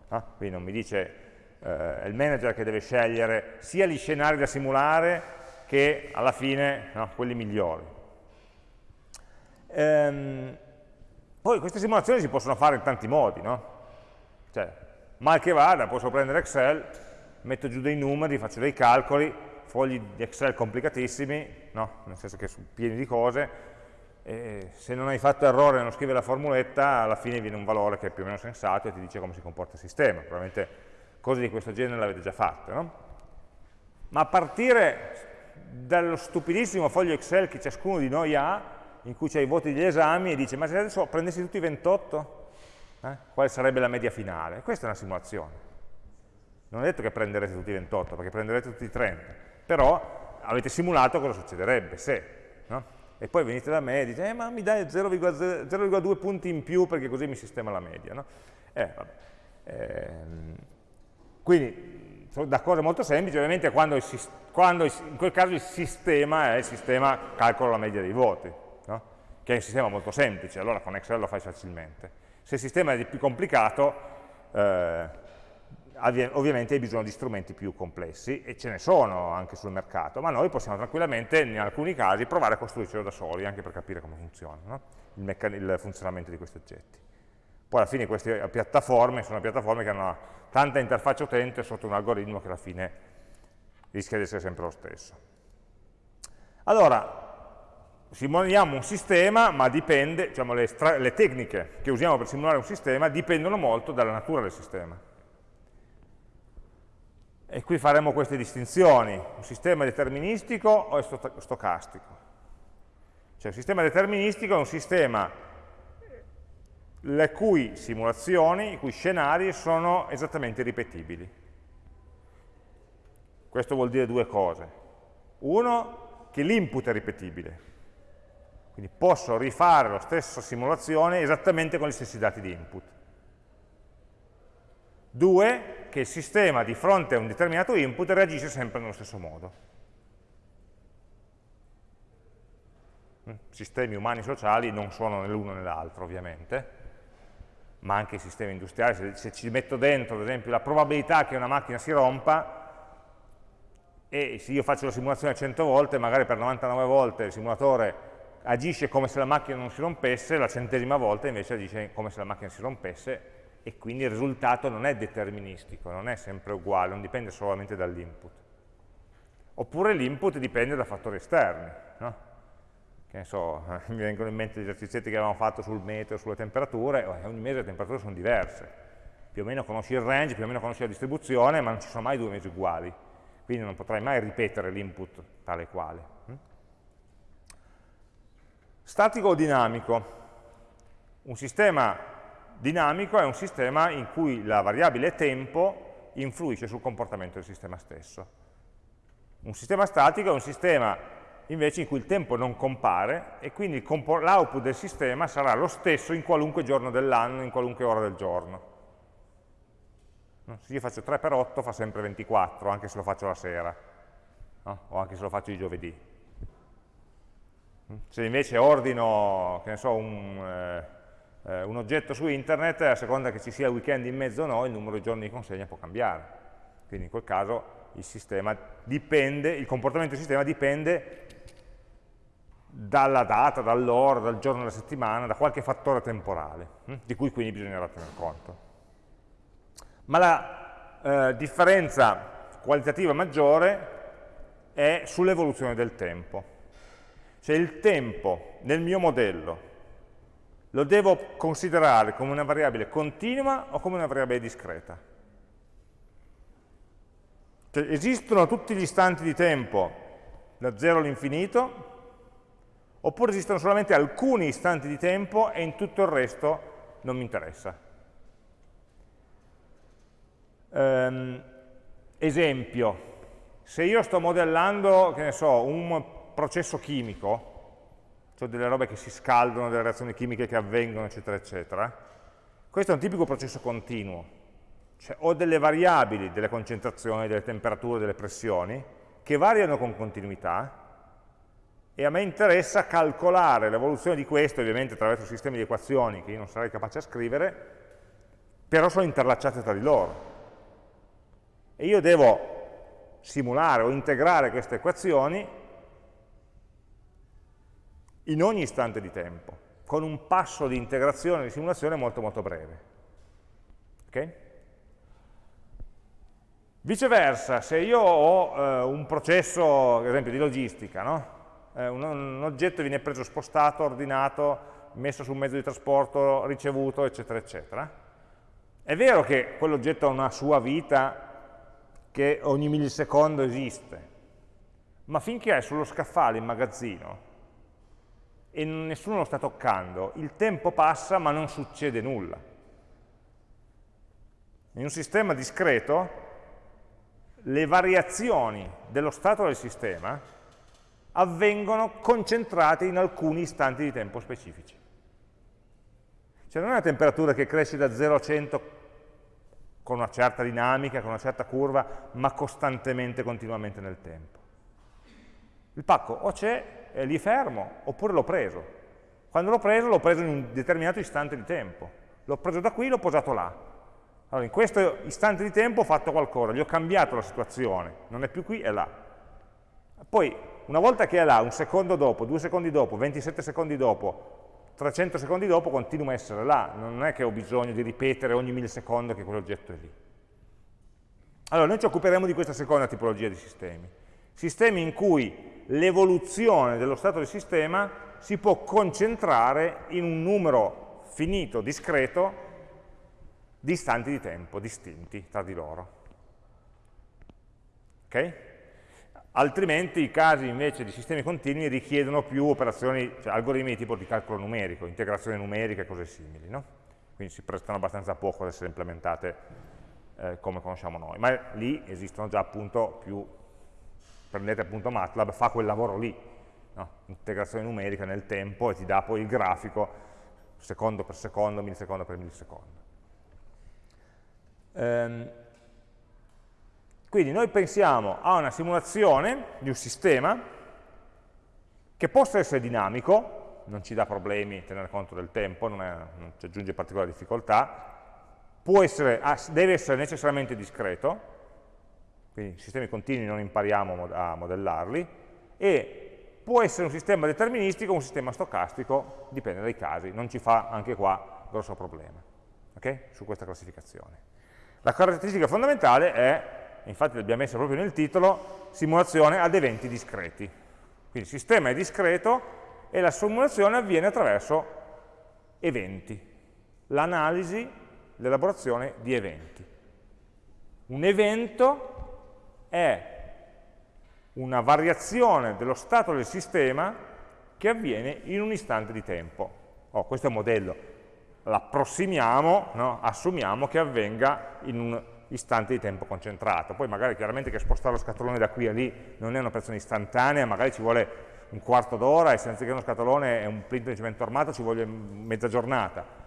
Ah, quindi non mi dice eh, il manager che deve scegliere sia gli scenari da simulare che alla fine no, quelli migliori. Ehm, poi queste simulazioni si possono fare in tanti modi, no? Cioè, mal che vada, posso prendere Excel, metto giù dei numeri, faccio dei calcoli, fogli di Excel complicatissimi, no? nel senso che sono pieni di cose, e se non hai fatto errore nello scrivere la formuletta, alla fine viene un valore che è più o meno sensato e ti dice come si comporta il sistema. Probabilmente cose di questo genere le avete già fatte. No? Ma a partire dallo stupidissimo foglio Excel che ciascuno di noi ha, in cui c'è i voti degli esami, e dice, ma se adesso prendessi tutti i 28, eh, quale sarebbe la media finale? Questa è una simulazione. Non è detto che prenderete tutti i 28, perché prenderete tutti i 30, però avete simulato cosa succederebbe se. No? E poi venite da me e dite, eh, ma mi dai 0,2 punti in più perché così mi sistema la media. No? Eh, eh, quindi, da cose molto semplici, ovviamente quando, il, quando il, in quel caso il sistema è il sistema calcola la media dei voti? Che è un sistema molto semplice, allora con Excel lo fai facilmente. Se il sistema è più complicato, eh, ovviamente hai bisogno di strumenti più complessi e ce ne sono anche sul mercato, ma noi possiamo tranquillamente in alcuni casi provare a costruircelo da soli, anche per capire come funziona no? il, il, funzionamento di questi oggetti. Poi alla fine queste piattaforme sono piattaforme che hanno tanta interfaccia utente sotto un algoritmo che alla fine rischia di essere sempre lo stesso. Allora, simuliamo un sistema, ma dipende, diciamo, le, le tecniche che usiamo per simulare un sistema dipendono molto dalla natura del sistema. E qui faremo queste distinzioni, un sistema deterministico o è stocastico. Cioè un sistema deterministico è un sistema le cui simulazioni, i cui scenari sono esattamente ripetibili. Questo vuol dire due cose. Uno, che l'input è ripetibile, quindi posso rifare la stessa simulazione esattamente con gli stessi dati di input. Due, che il sistema di fronte a un determinato input reagisce sempre nello stesso modo. Mm, sistemi umani sociali non sono né l'uno né ovviamente, ma anche i sistemi industriali, se, se, ci metto dentro, ad esempio, la probabilità che una macchina si rompa, e se io faccio la simulazione 100 volte, magari per 99 volte il simulatore agisce come se la macchina non si rompesse, la centesima volta invece agisce come se la macchina si rompesse, e quindi il risultato non è deterministico, non è sempre uguale, non dipende solamente dall'input. Oppure l'input dipende da fattori esterni, no? che ne so, mi vengono in mente gli esercizi che avevamo fatto sul meteo, sulle temperature, e ogni mese le temperature sono diverse. Più o meno conosci il range, più o meno conosci la distribuzione, ma non ci sono mai due mesi uguali. Quindi non potrai mai ripetere l'input tale quale. Statico o dinamico? Un sistema dinamico è un sistema in cui la variabile tempo influisce sul comportamento del sistema stesso. Un sistema statico è un sistema invece in cui il tempo non compare e quindi l'output del sistema sarà lo stesso in qualunque giorno dell'anno, in qualunque ora del giorno. Se io faccio 3 per 8 fa sempre 24, anche se lo faccio la sera, no? o anche se lo faccio di giovedì. Se invece ordino, so, un, eh, eh, un oggetto su internet, a seconda che ci sia il weekend in mezzo o no, il numero di giorni di consegna può cambiare. Quindi in quel caso il, dipende, il comportamento del sistema dipende dalla data, dall'ora, dal giorno della settimana, da qualche fattore temporale, hm? di cui quindi bisognerà tener conto. Ma la eh, differenza qualitativa maggiore è sull'evoluzione del tempo. Cioè il tempo nel mio modello lo devo considerare come una variabile continua o come una variabile discreta? Cioè, esistono tutti gli istanti di tempo da 0 all'infinito, oppure esistono solamente alcuni istanti di tempo e in tutto il resto non mi interessa. Um, esempio, se io sto modellando, che ne so, un processo chimico, cioè delle robe che si scaldano, delle reazioni chimiche che avvengono, eccetera, eccetera. Questo è un tipico processo continuo, cioè ho delle variabili, delle concentrazioni, delle temperature, delle pressioni, che variano con continuità, e a me interessa calcolare l'evoluzione di questo, ovviamente attraverso sistemi di equazioni che io non sarei capace a scrivere, però sono interlacciate tra di loro. E io devo simulare o integrare queste equazioni in ogni istante di tempo, con un passo di integrazione e di simulazione molto molto breve. Okay? Viceversa, se io ho eh, un processo, ad esempio, di logistica, no? eh, un, un, oggetto viene preso, spostato, ordinato, messo su un mezzo di trasporto, ricevuto, eccetera, eccetera, è vero che quell'oggetto ha una sua vita che ogni millisecondo esiste, ma finché è sullo scaffale in magazzino e nessuno lo sta toccando, il tempo passa ma non succede nulla. In un sistema discreto le variazioni dello stato del sistema avvengono concentrate in alcuni istanti di tempo specifici. Cioè non è una temperatura che cresce da 0 a 100 con una certa dinamica, con una certa curva, ma costantemente, continuamente nel tempo. Il pacco o c'è, è lì fermo, oppure l'ho preso. Quando l'ho preso, l'ho preso in un determinato istante di tempo. L'ho preso da qui, l'ho posato là. Allora, in questo istante di tempo ho fatto qualcosa, gli ho cambiato la situazione, non è più qui, è là. Poi, una volta che è là, un secondo dopo, due secondi dopo, 27 secondi dopo, 300 secondi dopo continua a essere là, non è che ho bisogno di ripetere ogni millisecondo che quell'oggetto è lì. Allora, noi ci occuperemo di questa seconda tipologia di sistemi. Sistemi in cui l'evoluzione dello stato del sistema si può concentrare in un numero finito, discreto, di istanti di tempo distinti tra di loro. Ok? Altrimenti i casi invece di sistemi continui richiedono più operazioni, cioè algoritmi di tipo di calcolo numerico, integrazione numerica e cose simili, no? Quindi si prestano abbastanza poco ad essere implementate eh, come conosciamo noi, ma lì esistono già appunto più, prendete appunto MATLAB, fa quel lavoro lì, no? integrazione numerica nel tempo e ti dà poi il grafico secondo per secondo, millisecondo per millisecondo. Ehm, quindi noi pensiamo a una simulazione di un sistema che possa essere dinamico, non ci dà problemi tenere conto del tempo, non, è, non ci aggiunge particolari difficoltà, essere, deve essere necessariamente discreto, quindi sistemi continui non impariamo a modellarli, e può essere un sistema deterministico o un sistema stocastico, dipende dai casi, non ci fa anche qua grosso problema, okay? su questa classificazione. La caratteristica fondamentale è infatti l'abbiamo messa proprio nel titolo, simulazione ad eventi discreti. Quindi il sistema è discreto e la simulazione avviene attraverso eventi, l'analisi, l'elaborazione di eventi. Un evento è una variazione dello stato del sistema che avviene in un istante di tempo. Oh, questo è un modello, l'approssimiamo, no? assumiamo che avvenga in un istante di tempo concentrato. Poi magari chiaramente che spostare lo scatolone da qui a lì non è un'operazione istantanea, magari ci vuole un quarto d'ora e senza che uno scatolone è un plinto di cemento armato ci vuole mezza giornata.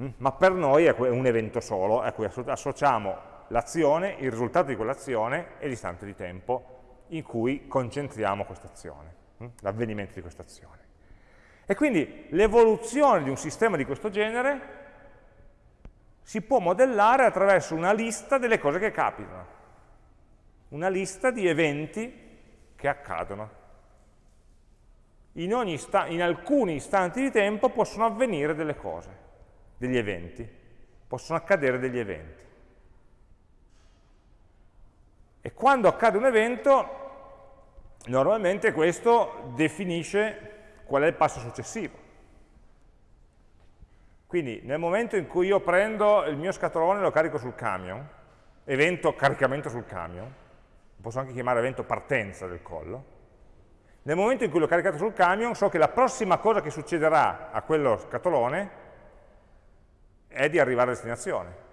Mm? Ma per noi è un evento solo a cui associamo l'azione, il risultato di quell'azione e l'istante di tempo in cui concentriamo questa azione, mm? l'avvenimento di questa azione. E quindi l'evoluzione di un sistema di questo genere si può modellare attraverso una lista delle cose che capitano, una lista di eventi che accadono. In, in, alcuni istanti di tempo possono avvenire delle cose, degli eventi, possono accadere degli eventi. E quando accade un evento, normalmente questo definisce qual è il passo successivo. Quindi nel momento in cui io prendo il mio scatolone e lo carico sul camion, evento caricamento sul camion, posso anche chiamare evento partenza del collo, nel momento in cui l'ho caricato sul camion so che la prossima cosa che succederà a quello scatolone è di arrivare a destinazione.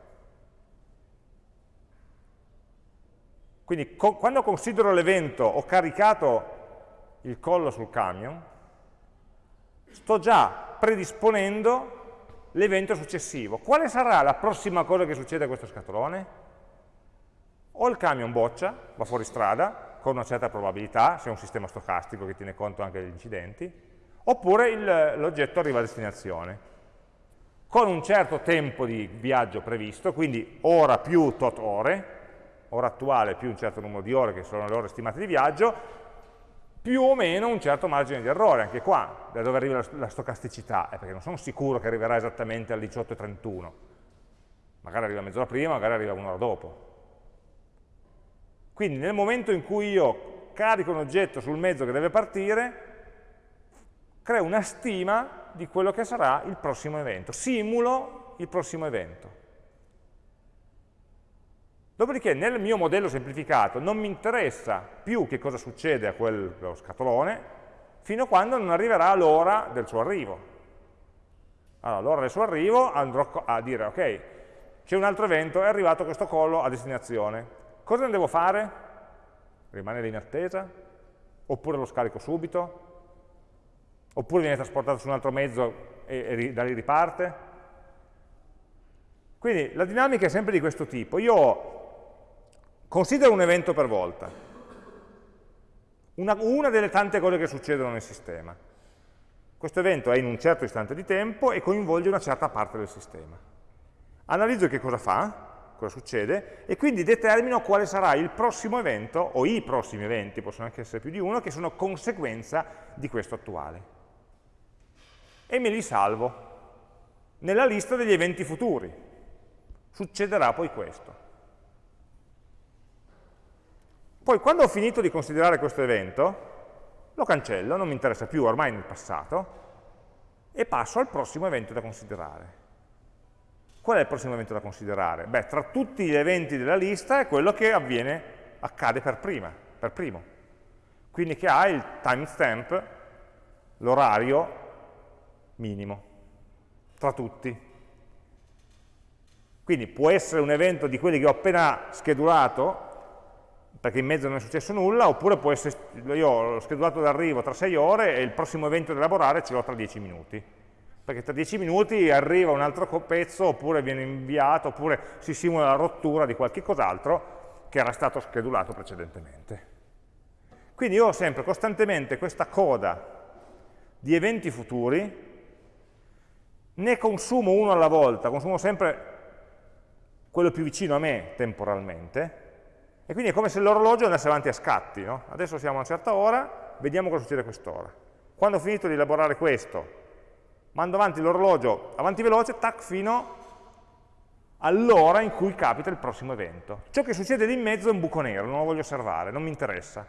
Quindi co quando considero l'evento ho caricato il collo sul camion, sto già predisponendo l'evento successivo. Quale sarà la prossima cosa che succede a questo scatolone? O il camion boccia, va fuori strada, con una certa probabilità, se è un sistema stocastico che tiene conto anche degli incidenti, oppure l'oggetto arriva a destinazione, con un certo tempo di viaggio previsto, quindi ora più tot ore, ora attuale più un certo numero di ore, che sono le ore stimate di viaggio, più o meno un certo margine di errore, anche qua, da dove arriva la, stocasticità, eh, perché non sono sicuro che arriverà esattamente alle 18.31, magari arriva mezz'ora prima, magari arriva un'ora dopo. Quindi nel momento in cui io carico un oggetto sul mezzo che deve partire, creo una stima di quello che sarà il prossimo evento, simulo il prossimo evento. Dopodiché nel mio modello semplificato non mi interessa più che cosa succede a quello scatolone fino a quando non arriverà l'ora del suo arrivo. Allora, l'ora del suo arrivo andrò a dire, ok, c'è un altro evento, è arrivato questo collo a destinazione. Cosa ne devo fare? Rimanere in attesa? Oppure lo scarico subito? Oppure viene trasportato su un altro mezzo e, e da lì riparte? Quindi la dinamica è sempre di questo tipo. Io considero un evento per volta, una, una delle tante cose che succedono nel sistema. Questo evento è in un certo istante di tempo e coinvolge una certa parte del sistema. Analizzo che cosa fa, cosa succede, e quindi determino quale sarà il prossimo evento, o i prossimi eventi, possono anche essere più di uno, che sono conseguenza di questo attuale. E me li salvo nella lista degli eventi futuri. Succederà poi questo. Poi quando ho finito di considerare questo evento, lo cancello, non mi interessa più, ormai nel passato, e passo al prossimo evento da considerare. Qual è il prossimo evento da considerare? Beh, tra tutti gli eventi della lista è quello che avviene, accade per, prima, per primo. Quindi che ha il timestamp, l'orario minimo, tra tutti. Quindi può essere un evento di quelli che ho appena schedulato, perché in mezzo non è successo nulla, oppure può essere, io ho schedulato d'arrivo tra 6 ore e il prossimo evento da elaborare ce l'ho tra 10 minuti. Perché tra 10 minuti arriva un altro pezzo, oppure viene inviato, oppure si simula la rottura di qualche cos'altro che era stato schedulato precedentemente. Quindi io ho sempre costantemente questa coda di eventi futuri, ne consumo uno alla volta, consumo sempre quello più vicino a me temporalmente, e quindi è come se l'orologio andasse avanti a scatti. No? Adesso siamo a una certa ora, vediamo cosa succede a quest'ora. Quando ho finito di elaborare questo, mando avanti l'orologio avanti veloce, tac, fino all'ora in cui capita il prossimo evento. Ciò che succede lì in mezzo è un buco nero, non lo voglio osservare, non mi interessa.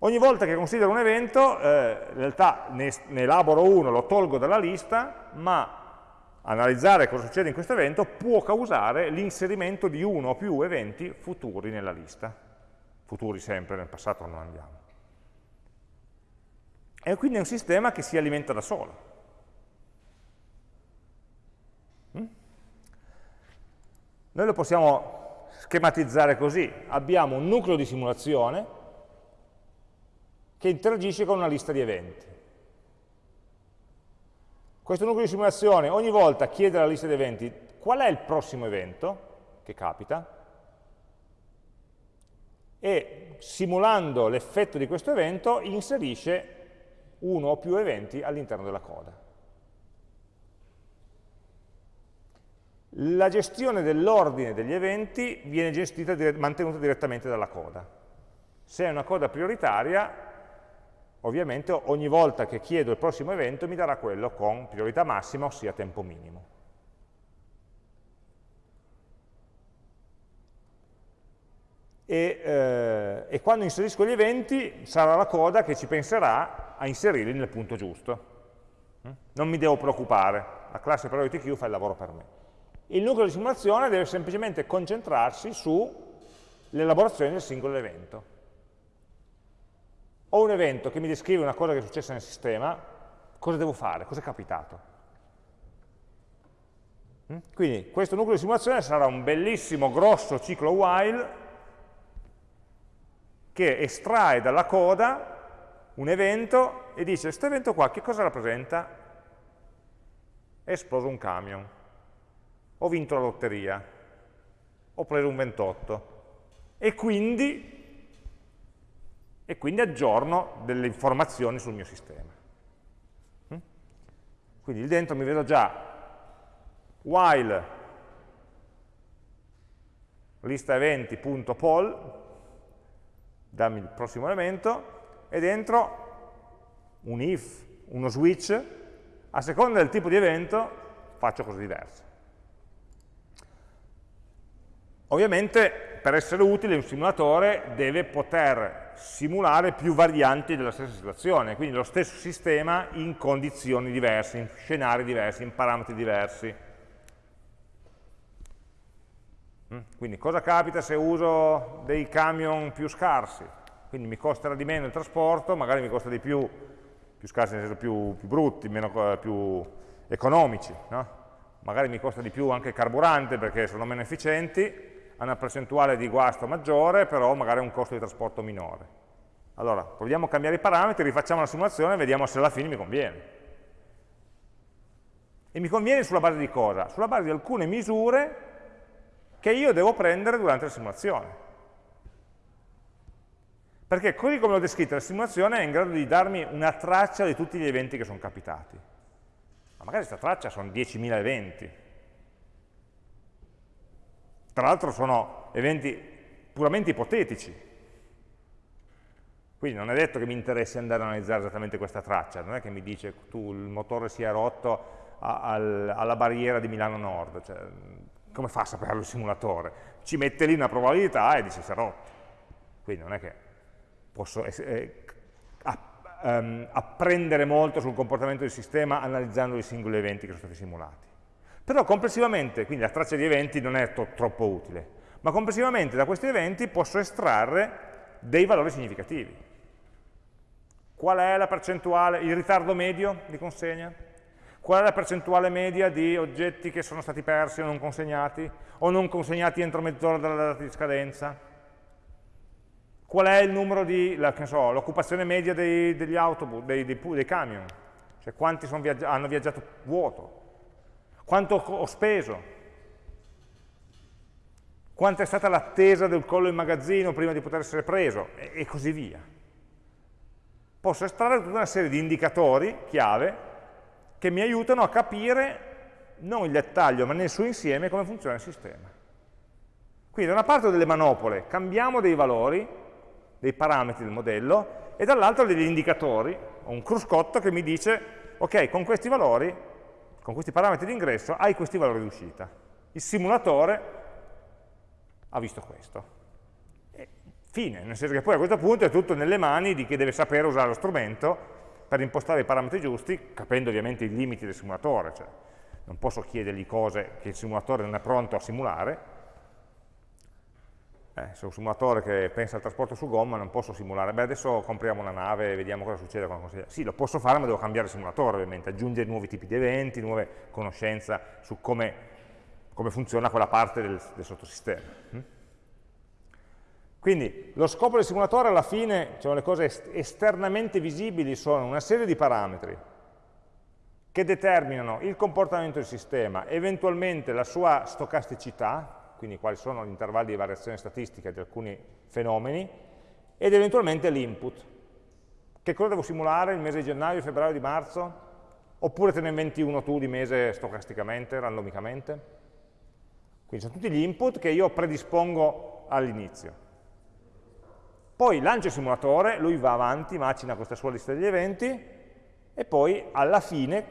Ogni volta che considero un evento, eh, in realtà ne, ne elaboro uno, lo tolgo dalla lista, ma analizzare cosa succede in questo evento può causare l'inserimento di uno o più eventi futuri nella lista. Futuri sempre, nel passato non andiamo. E quindi è un sistema che si alimenta da solo. Mm? Noi lo possiamo schematizzare così. Abbiamo un nucleo di simulazione che interagisce con una lista di eventi. Questo nucleo di simulazione ogni volta chiede alla lista di eventi qual è il prossimo evento che capita e simulando l'effetto di questo evento inserisce uno o più eventi all'interno della coda. La gestione dell'ordine degli eventi viene gestita, mantenuta direttamente dalla coda. Se è una coda prioritaria, ovviamente ogni volta che chiedo il prossimo evento mi darà quello con priorità massima, ossia tempo minimo. E, eh, e, quando inserisco gli eventi sarà la coda che ci penserà a inserirli nel punto giusto. Mm? Non mi devo preoccupare, la classe priority queue fa il lavoro per me. Il nucleo di simulazione deve semplicemente concentrarsi sull'elaborazione del singolo evento ho un evento che mi descrive una cosa che è successa nel sistema, cosa devo fare? Cosa è capitato? Mm? Quindi questo nucleo di simulazione sarà un bellissimo grosso ciclo while che estrae dalla coda un evento e dice questo evento qua che cosa rappresenta? È esploso un camion, ho vinto la lotteria, ho preso un 28 e quindi e quindi aggiorno delle informazioni sul mio sistema. Mm? Quindi lì dentro mi vedo già while lista eventi.poll, dammi il prossimo elemento, e dentro un if, uno switch, a seconda del tipo di evento faccio cose diverse. Ovviamente per essere utile un simulatore deve poter simulare più varianti della stessa situazione, quindi lo stesso sistema in condizioni diverse, in scenari diversi, in parametri diversi. Mm? Quindi cosa capita se uso dei camion più scarsi? Quindi mi costerà di meno il trasporto, magari mi costa di più, più scarsi nel senso più, più brutti, meno, più economici, no? magari mi costa di più anche il carburante perché sono meno efficienti, una percentuale di guasto maggiore, però magari un costo di trasporto minore. Allora, proviamo a cambiare i parametri, rifacciamo la simulazione e vediamo se alla fine mi conviene. E mi conviene sulla base di cosa? Sulla base di alcune misure che io devo prendere durante la simulazione. Perché così come l'ho descritta, la simulazione è in grado di darmi una traccia di tutti gli eventi che sono capitati. Ma magari questa traccia sono 10.000 eventi. Tra l'altro sono eventi puramente ipotetici. Quindi non è detto che mi interessi andare a analizzare esattamente questa traccia, non è che mi dice tu il motore si è rotto a, al, alla barriera di Milano Nord, cioè, come fa a saperlo il simulatore? Ci mette lì una probabilità e dice si è rotto. Quindi non è che posso eh, ehm, apprendere molto sul comportamento del sistema analizzando i singoli eventi che sono stati simulati. Però complessivamente, quindi la traccia di eventi non è troppo utile, ma complessivamente da questi eventi posso estrarre dei valori significativi. Qual è la percentuale, il ritardo medio di consegna? Qual è la percentuale media di oggetti che sono stati persi o non consegnati, o non consegnati entro mezz'ora dalla data di scadenza? Qual è il numero di, l'occupazione so, media dei, degli autobus, dei, dei, dei camion? Cioè quanti viaggi hanno viaggiato vuoto? Quanto ho speso? Quanta è stata l'attesa del collo in magazzino prima di poter essere preso? E, e così via. Posso estrarre tutta una serie di indicatori chiave che mi aiutano a capire, non il dettaglio, ma nel suo insieme, come funziona il sistema. Quindi da una parte ho delle manopole, cambiamo dei valori, dei parametri del modello, e dall'altra degli indicatori, ho un cruscotto che mi dice, ok, con questi valori, con questi parametri di ingresso, hai questi valori di uscita. Il simulatore ha visto questo. E fine, nel senso che poi a questo punto è tutto nelle mani di chi deve sapere usare lo strumento per impostare i parametri giusti, capendo ovviamente i limiti del simulatore, cioè non posso chiedergli cose che il simulatore non è pronto a simulare, eh, se un simulatore che pensa al trasporto su gomma non posso simulare, beh adesso compriamo una nave e vediamo cosa succede con la Sì, lo posso fare ma devo cambiare simulatore ovviamente, aggiungere nuovi tipi di eventi, nuove conoscenze su come, come funziona quella parte del, del sottosistema. Mm? Quindi lo scopo del simulatore alla fine, cioè le cose esternamente visibili sono una serie di parametri che determinano il comportamento del sistema, eventualmente la sua stocasticità, quindi quali sono gli intervalli di variazione statistica di alcuni fenomeni, ed eventualmente l'input. Che cosa devo simulare il mese di gennaio, febbraio, di marzo? Oppure te ne inventi uno tu di mese stocasticamente, randomicamente? Quindi sono tutti gli input che io predispongo all'inizio. Poi lancio il simulatore, lui va avanti, macina questa sua lista degli eventi e poi alla fine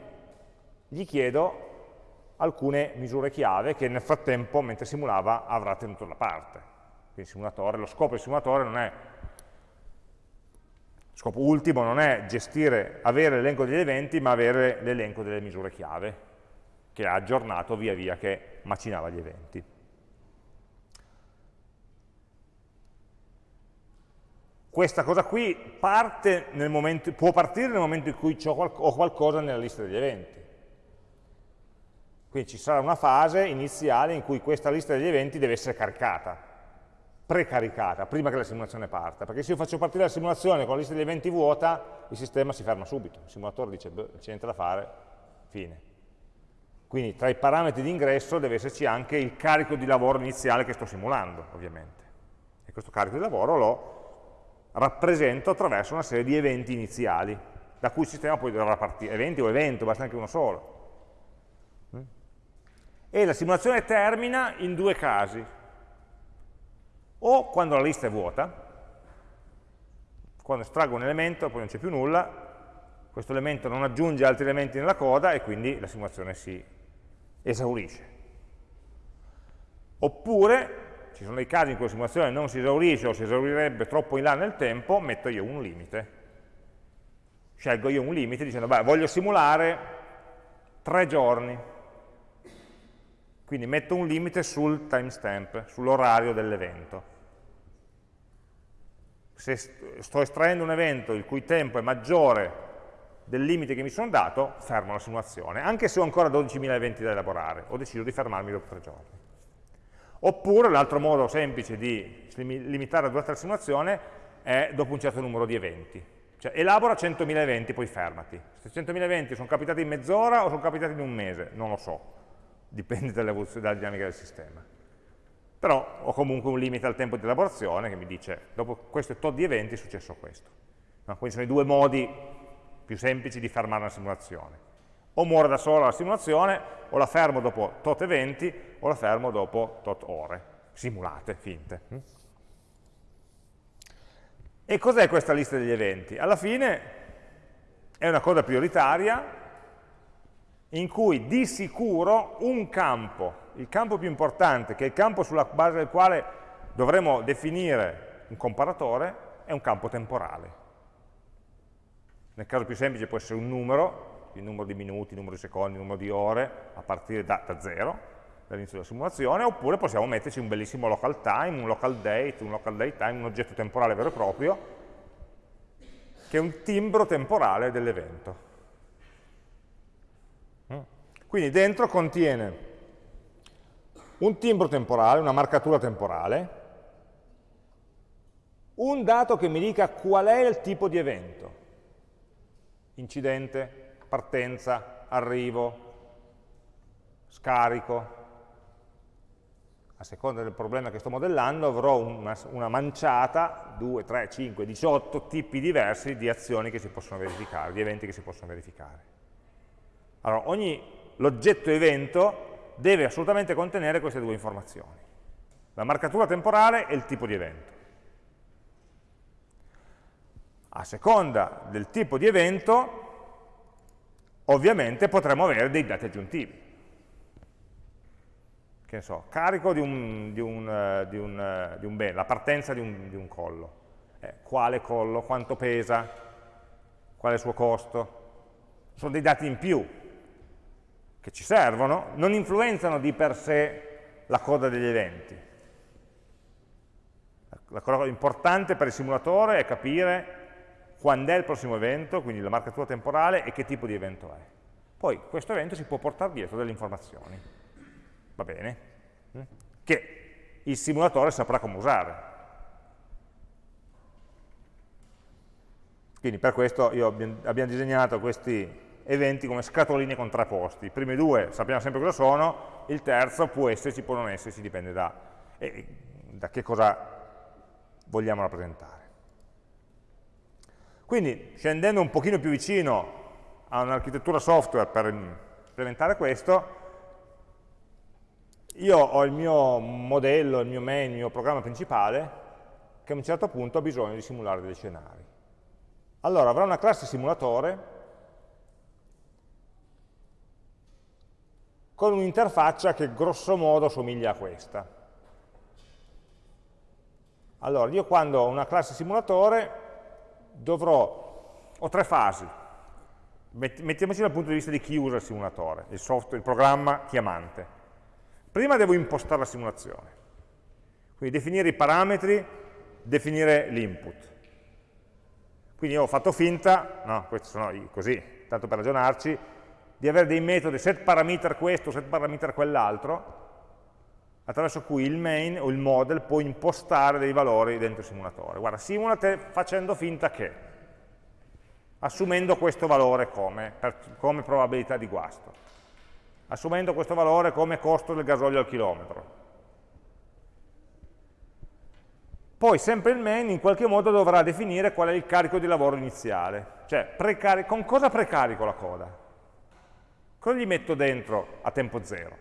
gli chiedo alcune misure chiave che nel frattempo, mentre simulava, avrà tenuto da parte. Quindi lo scopo del simulatore non è, lo scopo ultimo non è gestire, avere l'elenco degli eventi, ma avere l'elenco delle misure chiave, che ha aggiornato via via che macinava gli eventi. questa cosa qui parte momento, può partire nel momento in cui ho qualcosa nella lista degli eventi. Quindi ci sarà una fase iniziale in cui questa lista degli eventi deve essere caricata, precaricata, prima che la simulazione parta. Perché se io faccio partire la simulazione con la lista degli eventi vuota, il sistema si ferma subito. Il simulatore dice, beh, c'è niente da fare, fine. Quindi tra i parametri di ingresso deve esserci anche il carico di lavoro iniziale che sto simulando, ovviamente. E questo carico di lavoro lo rappresento attraverso una serie di eventi iniziali, da cui il sistema poi dovrà partire, eventi o evento, basta anche uno solo. E la simulazione termina in due casi, o quando la lista è vuota, quando estraggo un elemento, poi non c'è più nulla, questo elemento non aggiunge altri elementi nella coda e quindi la simulazione si esaurisce. Oppure ci sono dei casi in cui la simulazione non si esaurisce o si esaurirebbe troppo in là nel tempo, metto io un limite. Scelgo io un limite dicendo, beh, voglio simulare tre giorni. Quindi metto un limite sul timestamp, sull'orario dell'evento. Se sto estraendo un evento il cui tempo è maggiore del limite che mi sono dato, fermo la simulazione, anche se ho ancora 12.000 eventi da elaborare, ho deciso di fermarmi dopo tre giorni. Oppure l'altro modo semplice di limitare la durata della simulazione è dopo un certo numero di eventi. Cioè elabora 100.000 eventi, poi fermati. Se 100.000 eventi sono capitati in mezz'ora o sono capitati in un mese, non lo so, dipende dalla dinamica del sistema. Però ho comunque un limite al tempo di elaborazione che mi dice, dopo questo tot di eventi è successo questo. No? Quindi sono i due modi più semplici di fermare una simulazione. O muore da sola la simulazione, o la fermo dopo tot eventi, o la fermo dopo tot ore, simulate, finte. E cos'è questa lista degli eventi? Alla fine è una cosa prioritaria in cui di sicuro un campo, il campo più importante, che è il campo sulla base del quale dovremo definire un comparatore, è un campo temporale. Nel caso più semplice può essere un numero, il numero di minuti, il numero di secondi, il numero di ore, a partire da, da zero, dall'inizio della simulazione, oppure possiamo metterci un bellissimo local time, un local date, un local date time, un oggetto temporale vero e proprio, che è un timbro temporale dell'evento. Quindi dentro contiene un timbro temporale, una marcatura temporale, un dato che mi dica qual è il tipo di evento incidente, partenza, arrivo, scarico. A seconda del problema che sto modellando avrò una, una manciata, 2, 3, 5, 18 tipi diversi di azioni che si possono verificare, di eventi che si possono verificare. Allora, ogni l'oggetto evento deve assolutamente contenere queste due informazioni. La marcatura temporale e il tipo di evento a seconda del tipo di evento, ovviamente potremo avere dei dati aggiuntivi. Che ne so, carico di un, di un, uh, di un, uh, di un bene, la partenza di un, di un collo. Eh, quale collo, quanto pesa, qual è il suo costo. Sono dei dati in più che ci servono, non influenzano di per sé la coda degli eventi. La cosa importante per il simulatore è capire quando è il prossimo evento, quindi la marcatura temporale e che tipo di evento è. Poi questo evento si può portare dietro delle informazioni, va bene? Mm? Che il simulatore saprà come usare. Quindi per questo abbiamo disegnato questi eventi come scatoline contrapposti. I primi due sappiamo sempre cosa sono, il terzo può esserci, può non esserci, dipende da, eh, da che cosa vogliamo rappresentare. Quindi scendendo un pochino più vicino a un'architettura software per implementare questo, io ho il mio modello, il mio main, il mio programma principale, che a un certo punto ha bisogno di simulare degli scenari. Allora avrà una classe simulatore con un'interfaccia che grosso modo somiglia a questa. Allora, io quando ho una classe simulatore dovrò, ho tre fasi, mettiamoci dal punto di vista di chi usa il simulatore, il software, il programma chiamante. Prima devo impostare la simulazione, quindi definire i parametri, definire l'input. Quindi ho fatto finta, no, questi sono così, tanto per ragionarci, di avere dei metodi set parameter questo, set parameter quell'altro, attraverso cui il main o il model può impostare dei valori dentro il simulatore. Guarda, simulate facendo finta che, assumendo questo valore come, per, come probabilità di guasto, assumendo questo valore come costo del gasolio al chilometro. Poi sempre il main in qualche modo dovrà definire qual è il carico di lavoro iniziale, cioè con cosa precarico la coda? Cosa gli metto dentro a tempo zero?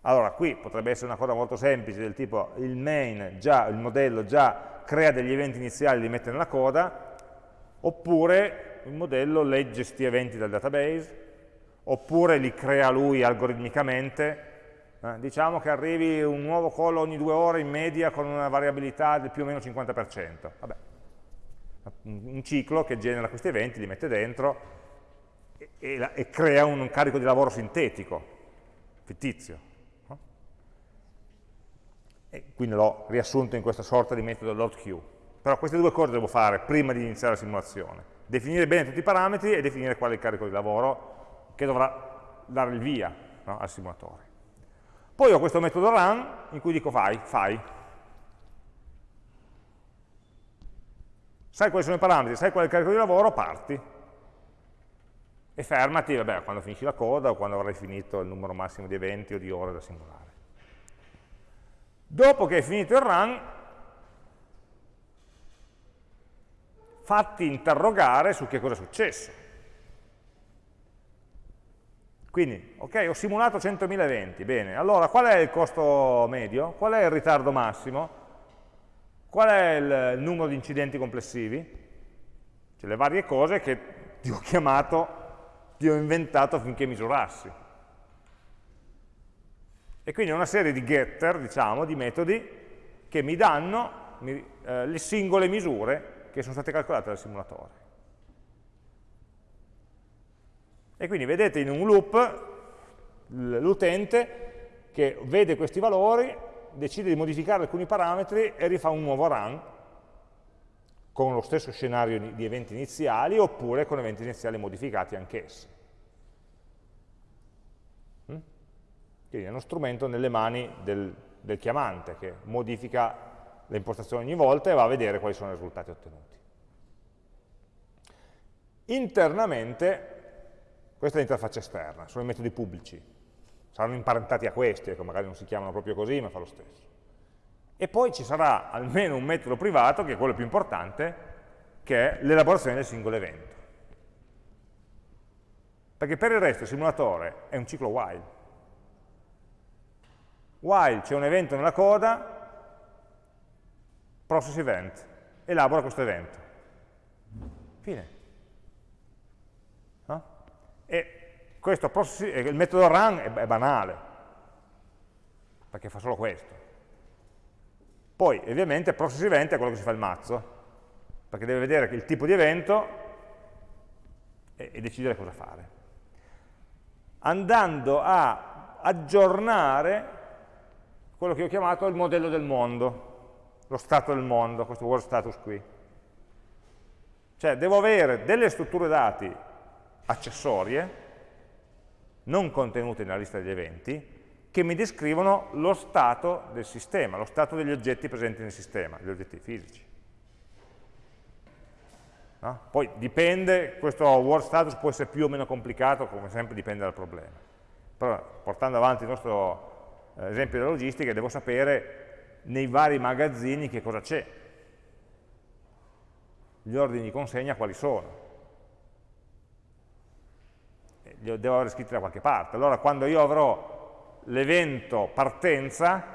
Allora, qui potrebbe essere una cosa molto semplice, del tipo il main, già, il modello già crea degli eventi iniziali, li mette nella coda, oppure il modello legge questi eventi dal database, oppure li crea lui algoritmicamente, Eh, diciamo che arrivi un nuovo call ogni due ore in media con una variabilità del più o meno 50%. Vabbè, un ciclo che genera questi eventi, li mette dentro e, e, e crea un carico di lavoro sintetico, fittizio. E quindi l'ho riassunto in questa sorta di metodo load queue. Però queste due cose devo fare prima di iniziare la simulazione. Definire bene tutti i parametri e definire qual è il carico di lavoro che dovrà dare il via no, al simulatore. Poi ho questo metodo run in cui dico fai, fai. Sai quali sono i parametri, sai qual è il carico di lavoro, parti. E fermati, vabbè, quando finisci la coda o quando avrai finito il numero massimo di eventi o di ore da simulare. Dopo che hai finito il run, fatti interrogare su che cosa è successo. Quindi, ok, ho simulato 100.000 eventi, bene, allora qual è il costo medio? Qual è il ritardo massimo? Qual è il numero di incidenti complessivi? Cioè le varie cose che ti ho chiamato, ti ho inventato affinché misurassi. E quindi una serie di getter, diciamo, di metodi che mi danno mi, eh, le singole misure che sono state calcolate dal simulatore. E quindi vedete in un loop l'utente che vede questi valori, decide di modificare alcuni parametri e rifà un nuovo run con lo stesso scenario di eventi iniziali oppure con eventi iniziali modificati anch'essi. Mm? Quindi è uno strumento nelle mani del, del chiamante che modifica le impostazioni ogni volta e va a vedere quali sono i risultati ottenuti. Internamente, questa è l'interfaccia esterna, sono i metodi pubblici, saranno imparentati a questi, ecco, magari non si chiamano proprio così, ma fa lo stesso. E poi ci sarà almeno un metodo privato, che è quello più importante, che è l'elaborazione del singolo evento. Perché per il resto il simulatore è un ciclo while. While c'è un evento nella coda, process event, elabora questo evento. Fine. No? E questo process, il metodo run è, è banale, perché fa solo questo. Poi, ovviamente, process event è quello che si fa il mazzo, perché deve vedere il tipo di evento e, e decidere cosa fare. Andando a aggiornare quello che ho chiamato il modello del mondo, lo stato del mondo, questo world status qui. Cioè devo avere delle strutture dati accessorie, non contenute nella lista degli eventi, che mi descrivono lo stato del sistema, lo stato degli oggetti presenti nel sistema, gli oggetti fisici. No? Poi dipende, questo world status può essere più o meno complicato, come sempre dipende dal problema. Però portando avanti il nostro eh, esempio della logistica, devo sapere nei vari magazzini che cosa c'è. Gli ordini di consegna quali sono. Li devo avere scritti da qualche parte. Allora quando io avrò l'evento partenza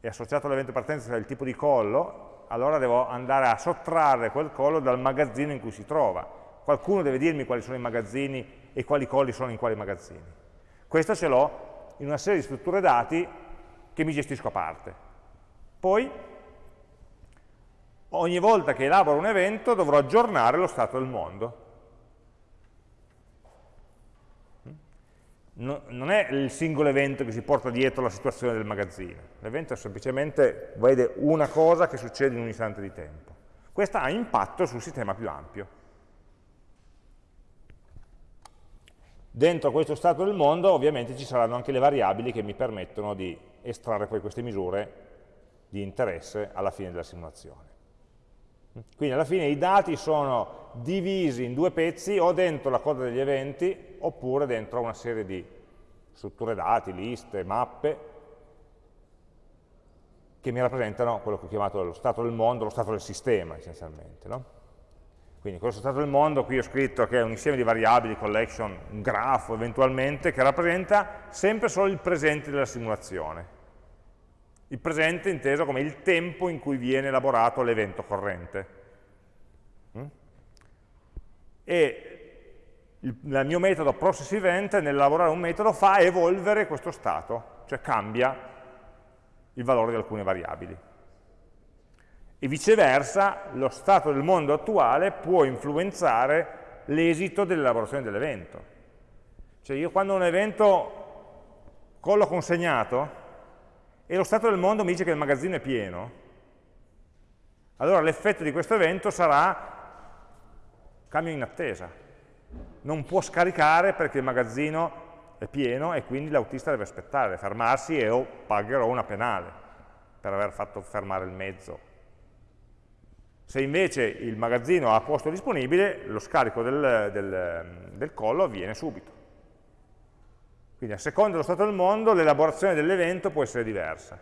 e associato all'evento partenza il tipo di collo, allora devo andare a sottrarre quel collo dal magazzino in cui si trova. Qualcuno deve dirmi quali sono i magazzini e quali colli sono in quali magazzini. Questo ce l'ho in una serie di strutture dati che mi gestisco a parte. Poi, ogni volta che elaboro un evento dovrò aggiornare lo stato del mondo. Non è il singolo evento che si porta dietro la situazione del magazzino, l'evento semplicemente vede una cosa che succede in un istante di tempo. Questa ha impatto sul sistema più ampio. Dentro questo stato del mondo ovviamente ci saranno anche le variabili che mi permettono di estrarre poi queste misure di interesse alla fine della simulazione. Quindi alla fine i dati sono divisi in due pezzi o dentro la coda degli eventi oppure dentro una serie di strutture dati, liste, mappe che mi rappresentano quello che ho chiamato lo stato del mondo, lo stato del sistema essenzialmente. No? Quindi questo stato del mondo, qui ho scritto che è un insieme di variabili, collection, un grafo eventualmente, che rappresenta sempre solo il presente della simulazione. Il presente inteso come il tempo in cui viene elaborato l'evento corrente. Mm? E il, mio metodo process event nell'elaborare un metodo fa evolvere questo stato, cioè cambia il valore di alcune variabili. E viceversa, lo stato del mondo attuale può influenzare l'esito dell'elaborazione dell'evento. Cioè io quando un evento collo consegnato e lo stato del mondo mi dice che il magazzino è pieno, allora l'effetto di questo evento sarà cambio in attesa. Non può scaricare perché il magazzino è pieno e quindi l'autista deve aspettare, fermarsi e o pagherò una penale per aver fatto fermare il mezzo. Se invece il magazzino ha posto disponibile, lo scarico del, del, del collo avviene subito. Quindi a seconda dello stato del mondo l'elaborazione dell'evento può essere diversa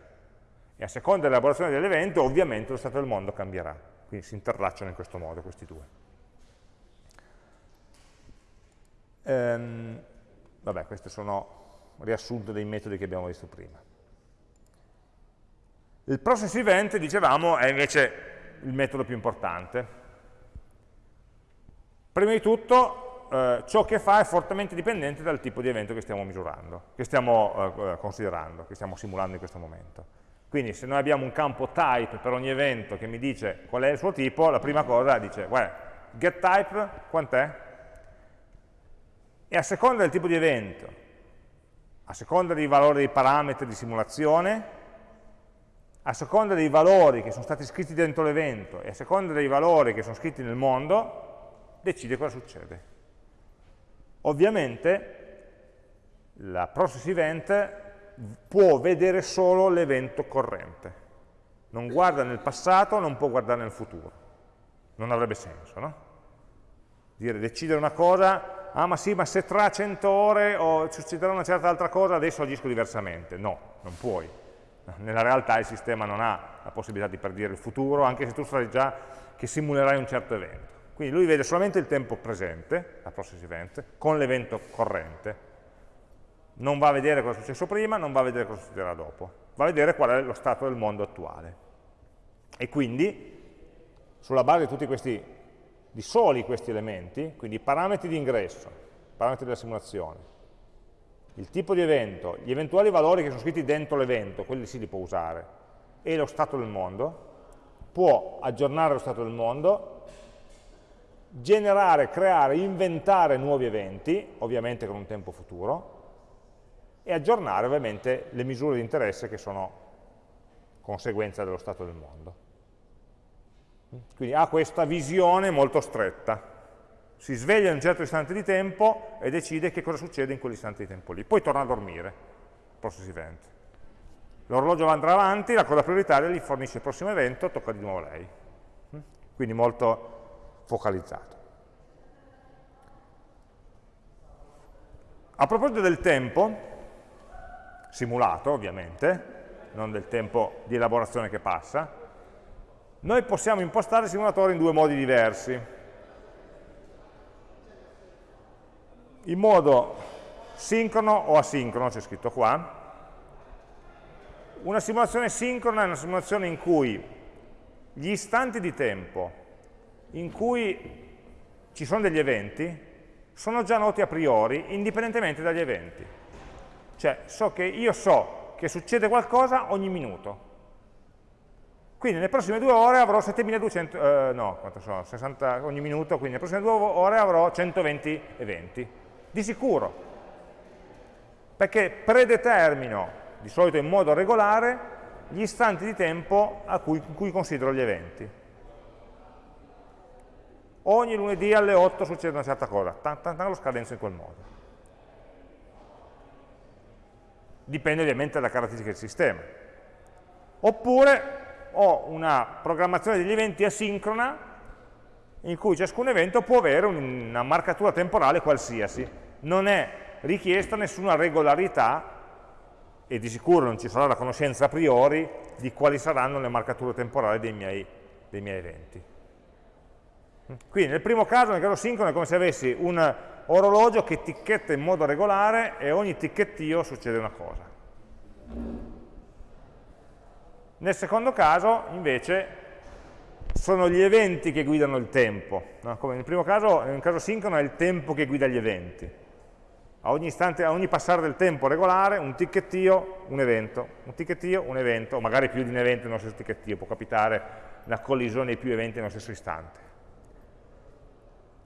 e a seconda dell'elaborazione dell'evento ovviamente lo stato del mondo cambierà. Quindi si interlacciano in questo modo questi due. Ehm, Vabbè, questi sono riassunto dei metodi che abbiamo visto prima. Il process event, dicevamo, è invece il metodo più importante. Prima di tutto, eh, ciò che fa è fortemente dipendente dal tipo di evento che stiamo misurando, che stiamo eh, considerando, che stiamo simulando in questo momento. Quindi se noi abbiamo un campo type per ogni evento che mi dice qual è il suo tipo, la prima cosa dice, guarda, getType quant'è? E a seconda del tipo di evento, a seconda dei valori dei parametri di simulazione, a seconda dei valori che sono stati scritti dentro l'evento e a seconda dei valori che sono scritti nel mondo, decide cosa succede. Ovviamente la process event può vedere solo l'evento corrente, non guarda nel passato, non può guardare nel futuro. Non avrebbe senso, no? Dire decidere una cosa ah ma sì, ma se tra 100 ore oh, succederà una certa altra cosa, adesso agisco diversamente. No, non puoi. Nella realtà il sistema non ha la possibilità di predire il futuro, anche se tu sai già che simulerai un certo evento. Quindi lui vede solamente il tempo presente, la process event, con l'evento corrente. Non va a vedere cosa è successo prima, non va a vedere cosa succederà dopo. Va a vedere qual è lo stato del mondo attuale. E quindi, sulla base di tutti questi di soli questi elementi, quindi i parametri di ingresso, parametri della simulazione, il tipo di evento, gli eventuali valori che sono scritti dentro l'evento, quelli sì li può usare, e lo stato del mondo, può aggiornare lo stato del mondo, generare, creare, inventare nuovi eventi, ovviamente con un tempo futuro, e aggiornare ovviamente le misure di interesse che sono conseguenza dello stato del mondo. Quindi ha questa visione molto stretta. Si sveglia in un certo istante di tempo e decide che cosa succede in quell'istante di tempo lì. Poi torna a dormire, process event. L'orologio andrà avanti, la cosa prioritaria gli fornisce il prossimo evento, tocca di nuovo lei. Quindi molto focalizzato. A proposito del tempo, simulato ovviamente, non del tempo di elaborazione che passa, noi possiamo impostare il simulatore in due modi diversi. In modo sincrono o asincrono, c'è scritto qua. Una simulazione sincrona è una simulazione in cui gli istanti di tempo in cui ci sono degli eventi sono già noti a priori, indipendentemente dagli eventi. Cioè, so che io so che succede qualcosa ogni minuto quindi nelle prossime due ore avrò 7200, eh, no, quanto sono? 60 ogni minuto, quindi nelle prossime due ore avrò 120 eventi, di sicuro, perché predetermino, di solito in modo regolare, gli istanti di tempo cui, in cui considero gli eventi. Ogni lunedì alle 8 succede una certa cosa, lo scadenzo in quel modo. Dipende ovviamente dalla caratteristica del sistema. Oppure ho una programmazione degli eventi asincrona in cui ciascun evento può avere una marcatura temporale qualsiasi. Non è richiesta nessuna regolarità e di sicuro non ci sarà la conoscenza a priori di quali saranno le marcature temporali dei miei, dei miei eventi. Quindi nel primo caso, nel caso sincrono, è come se avessi un orologio che ticchetta in modo regolare e ogni ticchettio succede una cosa. Nel secondo caso, invece, sono gli eventi che guidano il tempo, no? come nel primo caso, nel caso sincrono è il tempo che guida gli eventi. A ogni, istante, a ogni passare del tempo regolare, un ticchettio, un evento, un ticchettio, un evento, o magari più di un evento nello stesso ticchettio, può capitare una collisione di più eventi nello stesso istante.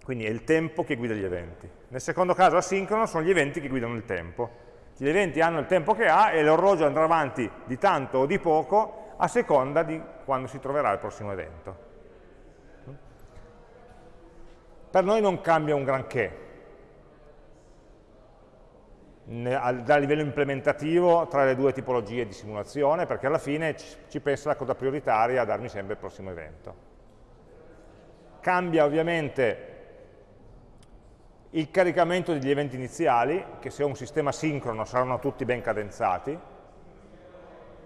Quindi è il tempo che guida gli eventi. Nel secondo caso asincrono sono gli eventi che guidano il tempo. Gli eventi hanno il tempo che ha e l'orologio andrà avanti di tanto o di poco a seconda di quando si troverà il prossimo evento. Per noi non cambia un granché, da livello implementativo tra le due tipologie di simulazione, perché alla fine ci pensa la coda prioritaria a darmi sempre il prossimo evento. Cambia ovviamente il caricamento degli eventi iniziali, che se ho un sistema sincrono saranno tutti ben cadenzati,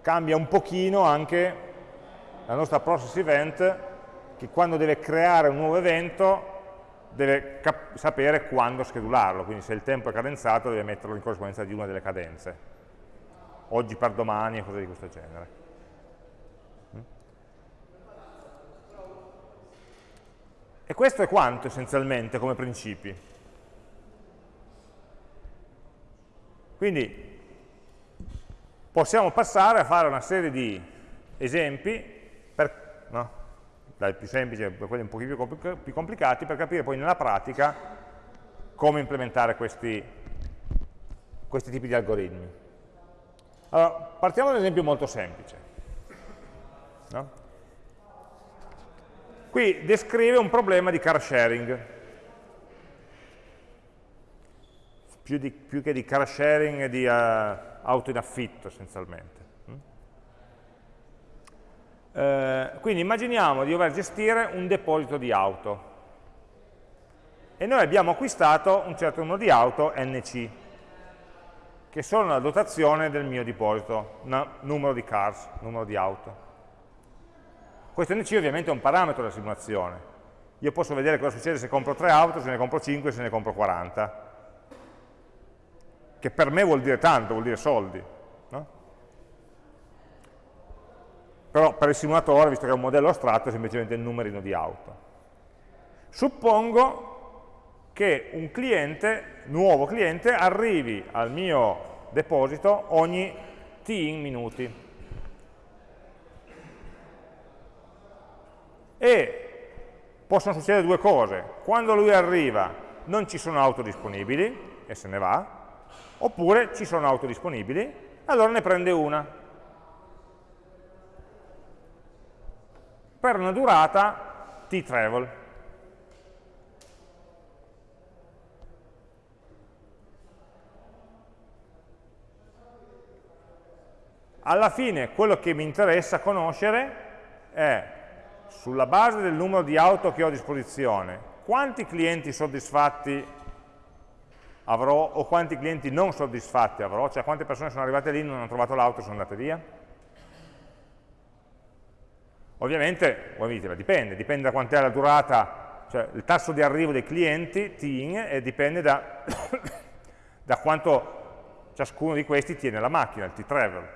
cambia un pochino anche la nostra process event, che quando deve creare un nuovo evento deve sapere quando schedularlo, quindi se il tempo è cadenzato deve metterlo in corrispondenza di una delle cadenze, oggi per domani e cose di questo genere. Mm? E questo è quanto essenzialmente come principi. Quindi possiamo passare a fare una serie di esempi per, no? dai più semplici a quelli un pochino più complicati, per capire poi nella pratica come implementare questi, questi tipi di algoritmi. Allora, partiamo da un esempio molto semplice. No? Qui descrive un problema di car sharing. Più, di, più che di car sharing, di uh, auto in affitto essenzialmente. Eh, quindi immaginiamo di dover gestire un deposito di auto e noi abbiamo acquistato un certo numero di auto NC che sono la dotazione del mio deposito, numero di cars, numero di auto. Questo NC ovviamente è un parametro della simulazione. Io posso vedere cosa succede se compro 3 auto, se ne compro 5, se ne compro 40. Che per me vuol dire tanto, vuol dire soldi. però per il simulatore, visto che è un modello astratto, è semplicemente il numerino di auto. Suppongo che un cliente, nuovo cliente, arrivi al mio deposito ogni t in minuti. E possono succedere due cose. Quando lui arriva non ci sono auto disponibili e se ne va, oppure ci sono auto disponibili, allora ne prende una. per una durata t-travel. Alla fine quello che mi interessa conoscere è, sulla base del numero di auto che ho a disposizione, quanti clienti soddisfatti avrò o quanti clienti non soddisfatti avrò, cioè quante persone sono arrivate lì, non hanno trovato l'auto e sono andate via. Ovviamente, voi mi dite, dipende, dipende da quant'è la durata, cioè il tasso di arrivo dei clienti, TIN, e dipende da, da quanto ciascuno di questi tiene la macchina, il T-Travel,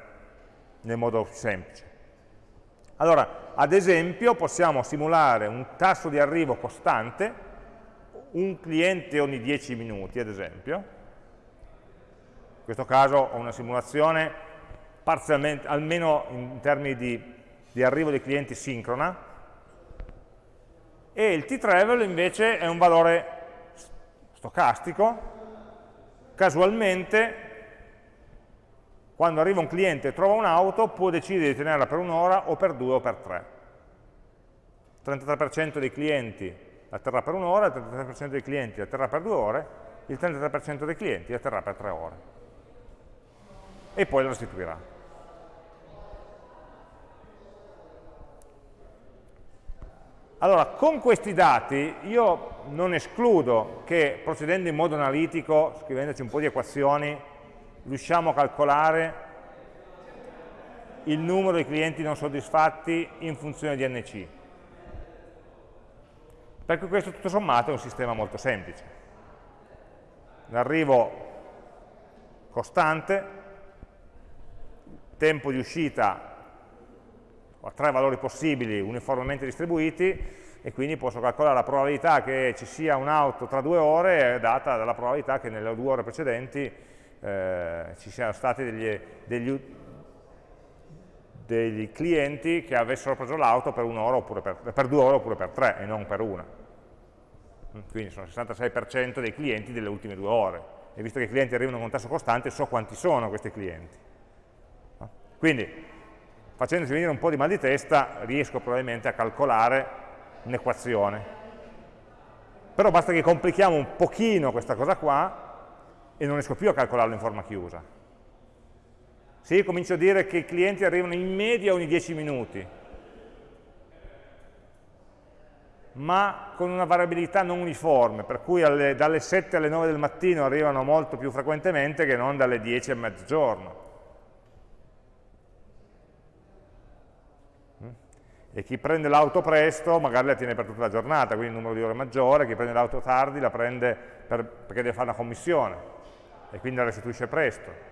nel modo semplice. Allora, ad esempio, possiamo simulare un tasso di arrivo costante, un cliente ogni 10 minuti, ad esempio. In questo caso ho una simulazione parzialmente, almeno in termini di di arrivo dei clienti sincrona e il t-travel invece è un valore stocastico, casualmente quando arriva un cliente e trova un'auto può decidere di tenerla per un'ora o per due o per tre. Il 33% dei clienti la terrà per un'ora, il 33% dei clienti la terrà per due ore, il 33% dei clienti la terrà per tre ore. E poi la restituirà. Allora, con questi dati io non escludo che procedendo in modo analitico, scrivendoci un po' di equazioni, riusciamo a calcolare il numero di clienti non soddisfatti in funzione di NC. Perché questo tutto sommato è un sistema molto semplice. L'arrivo costante, tempo di uscita ho tre valori possibili uniformemente distribuiti e quindi posso calcolare la probabilità che ci sia un'auto tra due ore data dalla probabilità che nelle due ore precedenti eh, ci siano stati degli, degli, degli, clienti che avessero preso l'auto per, per, per due ore oppure per tre e non per una. Quindi sono il 66% dei clienti delle ultime due ore. E visto che i clienti arrivano con tasso costante, so quanti sono questi clienti. Quindi, facendosi venire un po' di mal di testa, riesco probabilmente a calcolare un'equazione. Però basta che complichiamo un pochino questa cosa qua e non riesco più a calcolarlo in forma chiusa. Se io comincio a dire che i clienti arrivano in media ogni 10 minuti, ma con una variabilità non uniforme, per cui alle, dalle 7 alle 9 del mattino arrivano molto più frequentemente che non dalle 10 a mezzogiorno. e chi prende l'auto presto magari la tiene per tutta la giornata, quindi il numero di ore maggiore, chi prende l'auto tardi la prende per, perché deve fare una commissione e quindi la restituisce presto.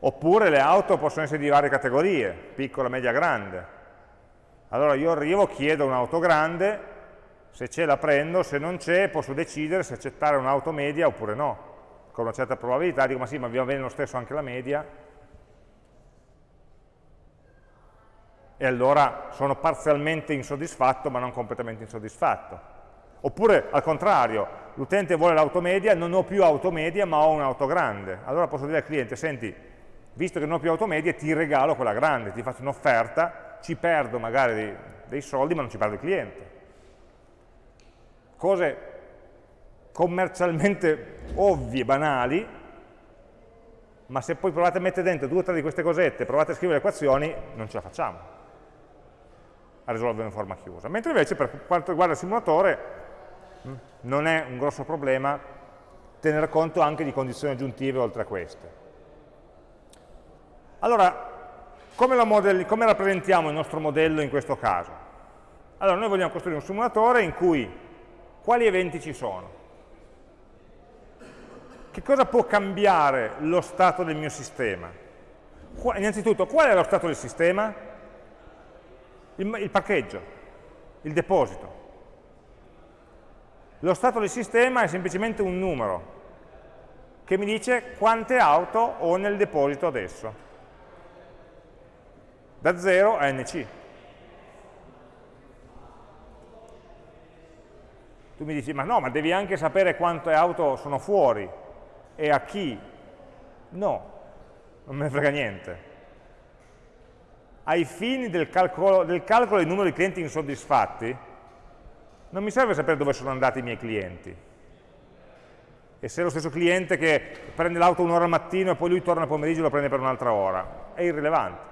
Oppure le auto possono essere di varie categorie, piccola, media, grande. Allora io arrivo, chiedo un'auto grande, se c'è la prendo, se non c'è posso decidere se accettare un'auto media oppure no. Con una certa probabilità dico ma sì, ma va bene lo stesso anche la media, e allora sono parzialmente insoddisfatto ma non completamente insoddisfatto. Oppure al contrario, l'utente vuole l'auto media, non ho più auto media ma ho un'auto grande. Allora posso dire al cliente, senti, visto che non ho più auto media ti regalo quella grande, ti faccio un'offerta, ci perdo magari dei, dei soldi ma non ci perdo il cliente. Cose commercialmente ovvie, banali, ma se poi provate a mettere dentro due o tre di queste cosette, provate a scrivere le equazioni, non ce la facciamo a risolvere in forma chiusa. Mentre invece per quanto riguarda il simulatore mm, non è un grosso problema tenere conto anche di condizioni aggiuntive oltre a queste. Allora, come, come rappresentiamo il nostro modello in questo caso? Allora, noi vogliamo costruire un simulatore in cui quali eventi ci sono? Che cosa può cambiare lo stato del mio sistema? Innanzitutto, qual è lo stato del sistema? il, il parcheggio, il deposito. Lo stato del sistema è semplicemente un numero che mi dice quante auto ho nel deposito adesso. Da 0 a nc. Tu mi dici, ma no, ma devi anche sapere quante auto sono fuori e a chi. No, non me ne frega niente ai fini del calcolo, del calcolo del numero di clienti insoddisfatti, non mi serve sapere dove sono andati i miei clienti. E se è lo stesso cliente che prende l'auto un'ora al mattino e poi lui torna al pomeriggio e lo prende per un'altra ora, è irrilevante.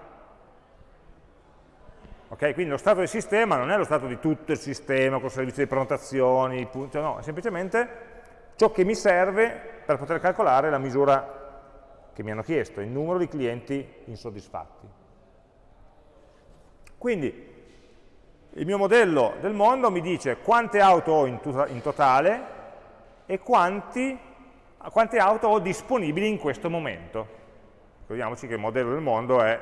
Okay? Quindi lo stato del sistema non è lo stato di tutto il sistema, con il servizio di prenotazioni, cioè no, è semplicemente ciò che mi serve per poter calcolare la misura che mi hanno chiesto, il numero di clienti insoddisfatti. Quindi il mio modello del mondo mi dice quante auto ho in, in totale e quanti, quante auto ho disponibili in questo momento. Ricordiamoci che il modello del mondo è,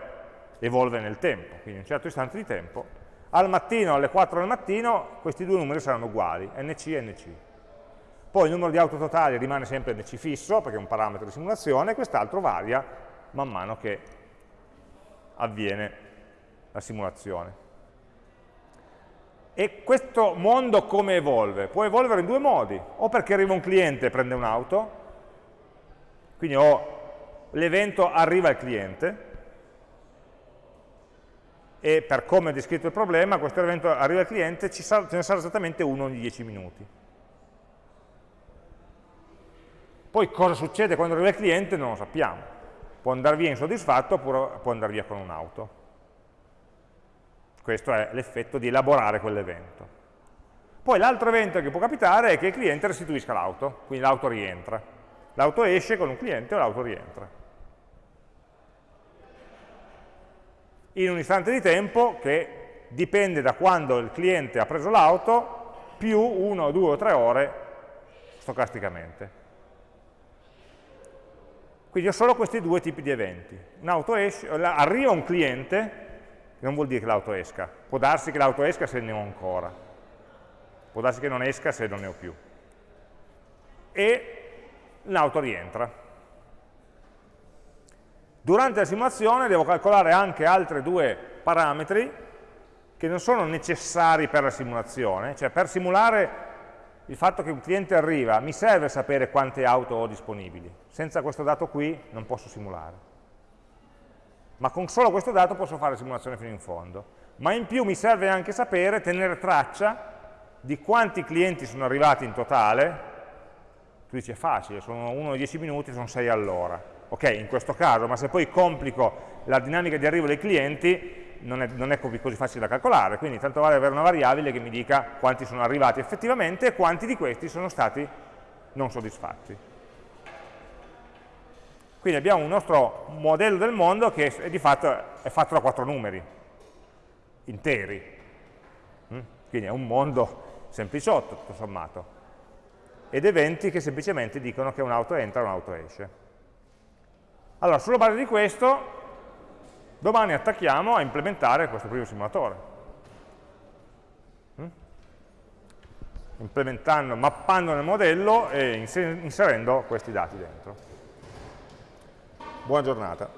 evolve nel tempo, quindi in un certo istante di tempo. Al mattino, alle 4 del mattino, questi due numeri saranno uguali, NC e NC. Poi il numero di auto totali rimane sempre NC fisso, perché è un parametro di simulazione, e quest'altro varia man mano che avviene la simulazione. E questo mondo come evolve? Può evolvere in due modi, o perché arriva un cliente e prende un'auto, quindi l'evento arriva al cliente, e per come è descritto il problema, questo evento arriva al cliente, ce ne sarà esattamente uno ogni 10 minuti. Poi cosa succede quando arriva il cliente non lo sappiamo. Può andare via insoddisfatto oppure può andare via con un'auto. Questo è l'effetto di elaborare quell'evento. Poi l'altro evento che può capitare è che il cliente restituisca l'auto, quindi l'auto rientra. L'auto esce con un cliente o l'auto rientra. In un istante di tempo che dipende da quando il cliente ha preso l'auto più 1, 2 o 3 ore stocasticamente. Quindi ho solo questi due tipi di eventi. Esce, arriva un cliente, non vuol dire che l'auto esca, può darsi che l'auto esca se ne ho ancora, può darsi che non esca se non ne ho più. E l'auto rientra. Durante la simulazione devo calcolare anche altri due parametri che non sono necessari per la simulazione, cioè per simulare il fatto che un cliente arriva, mi serve sapere quante auto ho disponibili. Senza questo dato qui non posso simulare. Ma con solo questo dato posso fare la simulazione fino in fondo. Ma in più mi serve anche sapere, tenere traccia di quanti clienti sono arrivati in totale. Tu dici è facile, sono 1 10 minuti, sono 6 all'ora. Ok, in questo caso, ma se poi complico la dinamica di arrivo dei clienti, non è, non è così facile da calcolare, quindi tanto vale avere una variabile che mi dica quanti sono arrivati effettivamente e quanti di questi sono stati non soddisfatti. Quindi abbiamo un nostro modello del mondo che è, di fatto è fatto da quattro numeri, interi. Mm? Quindi è un mondo sempliciotto, tutto sommato. Ed eventi che semplicemente dicono che un'auto entra e un'auto esce. Allora, sulla base di questo Domani attacchiamo a implementare questo primo simulatore. Mm? Implementando, mappando nel modello e inserendo questi dati dentro. Buona giornata.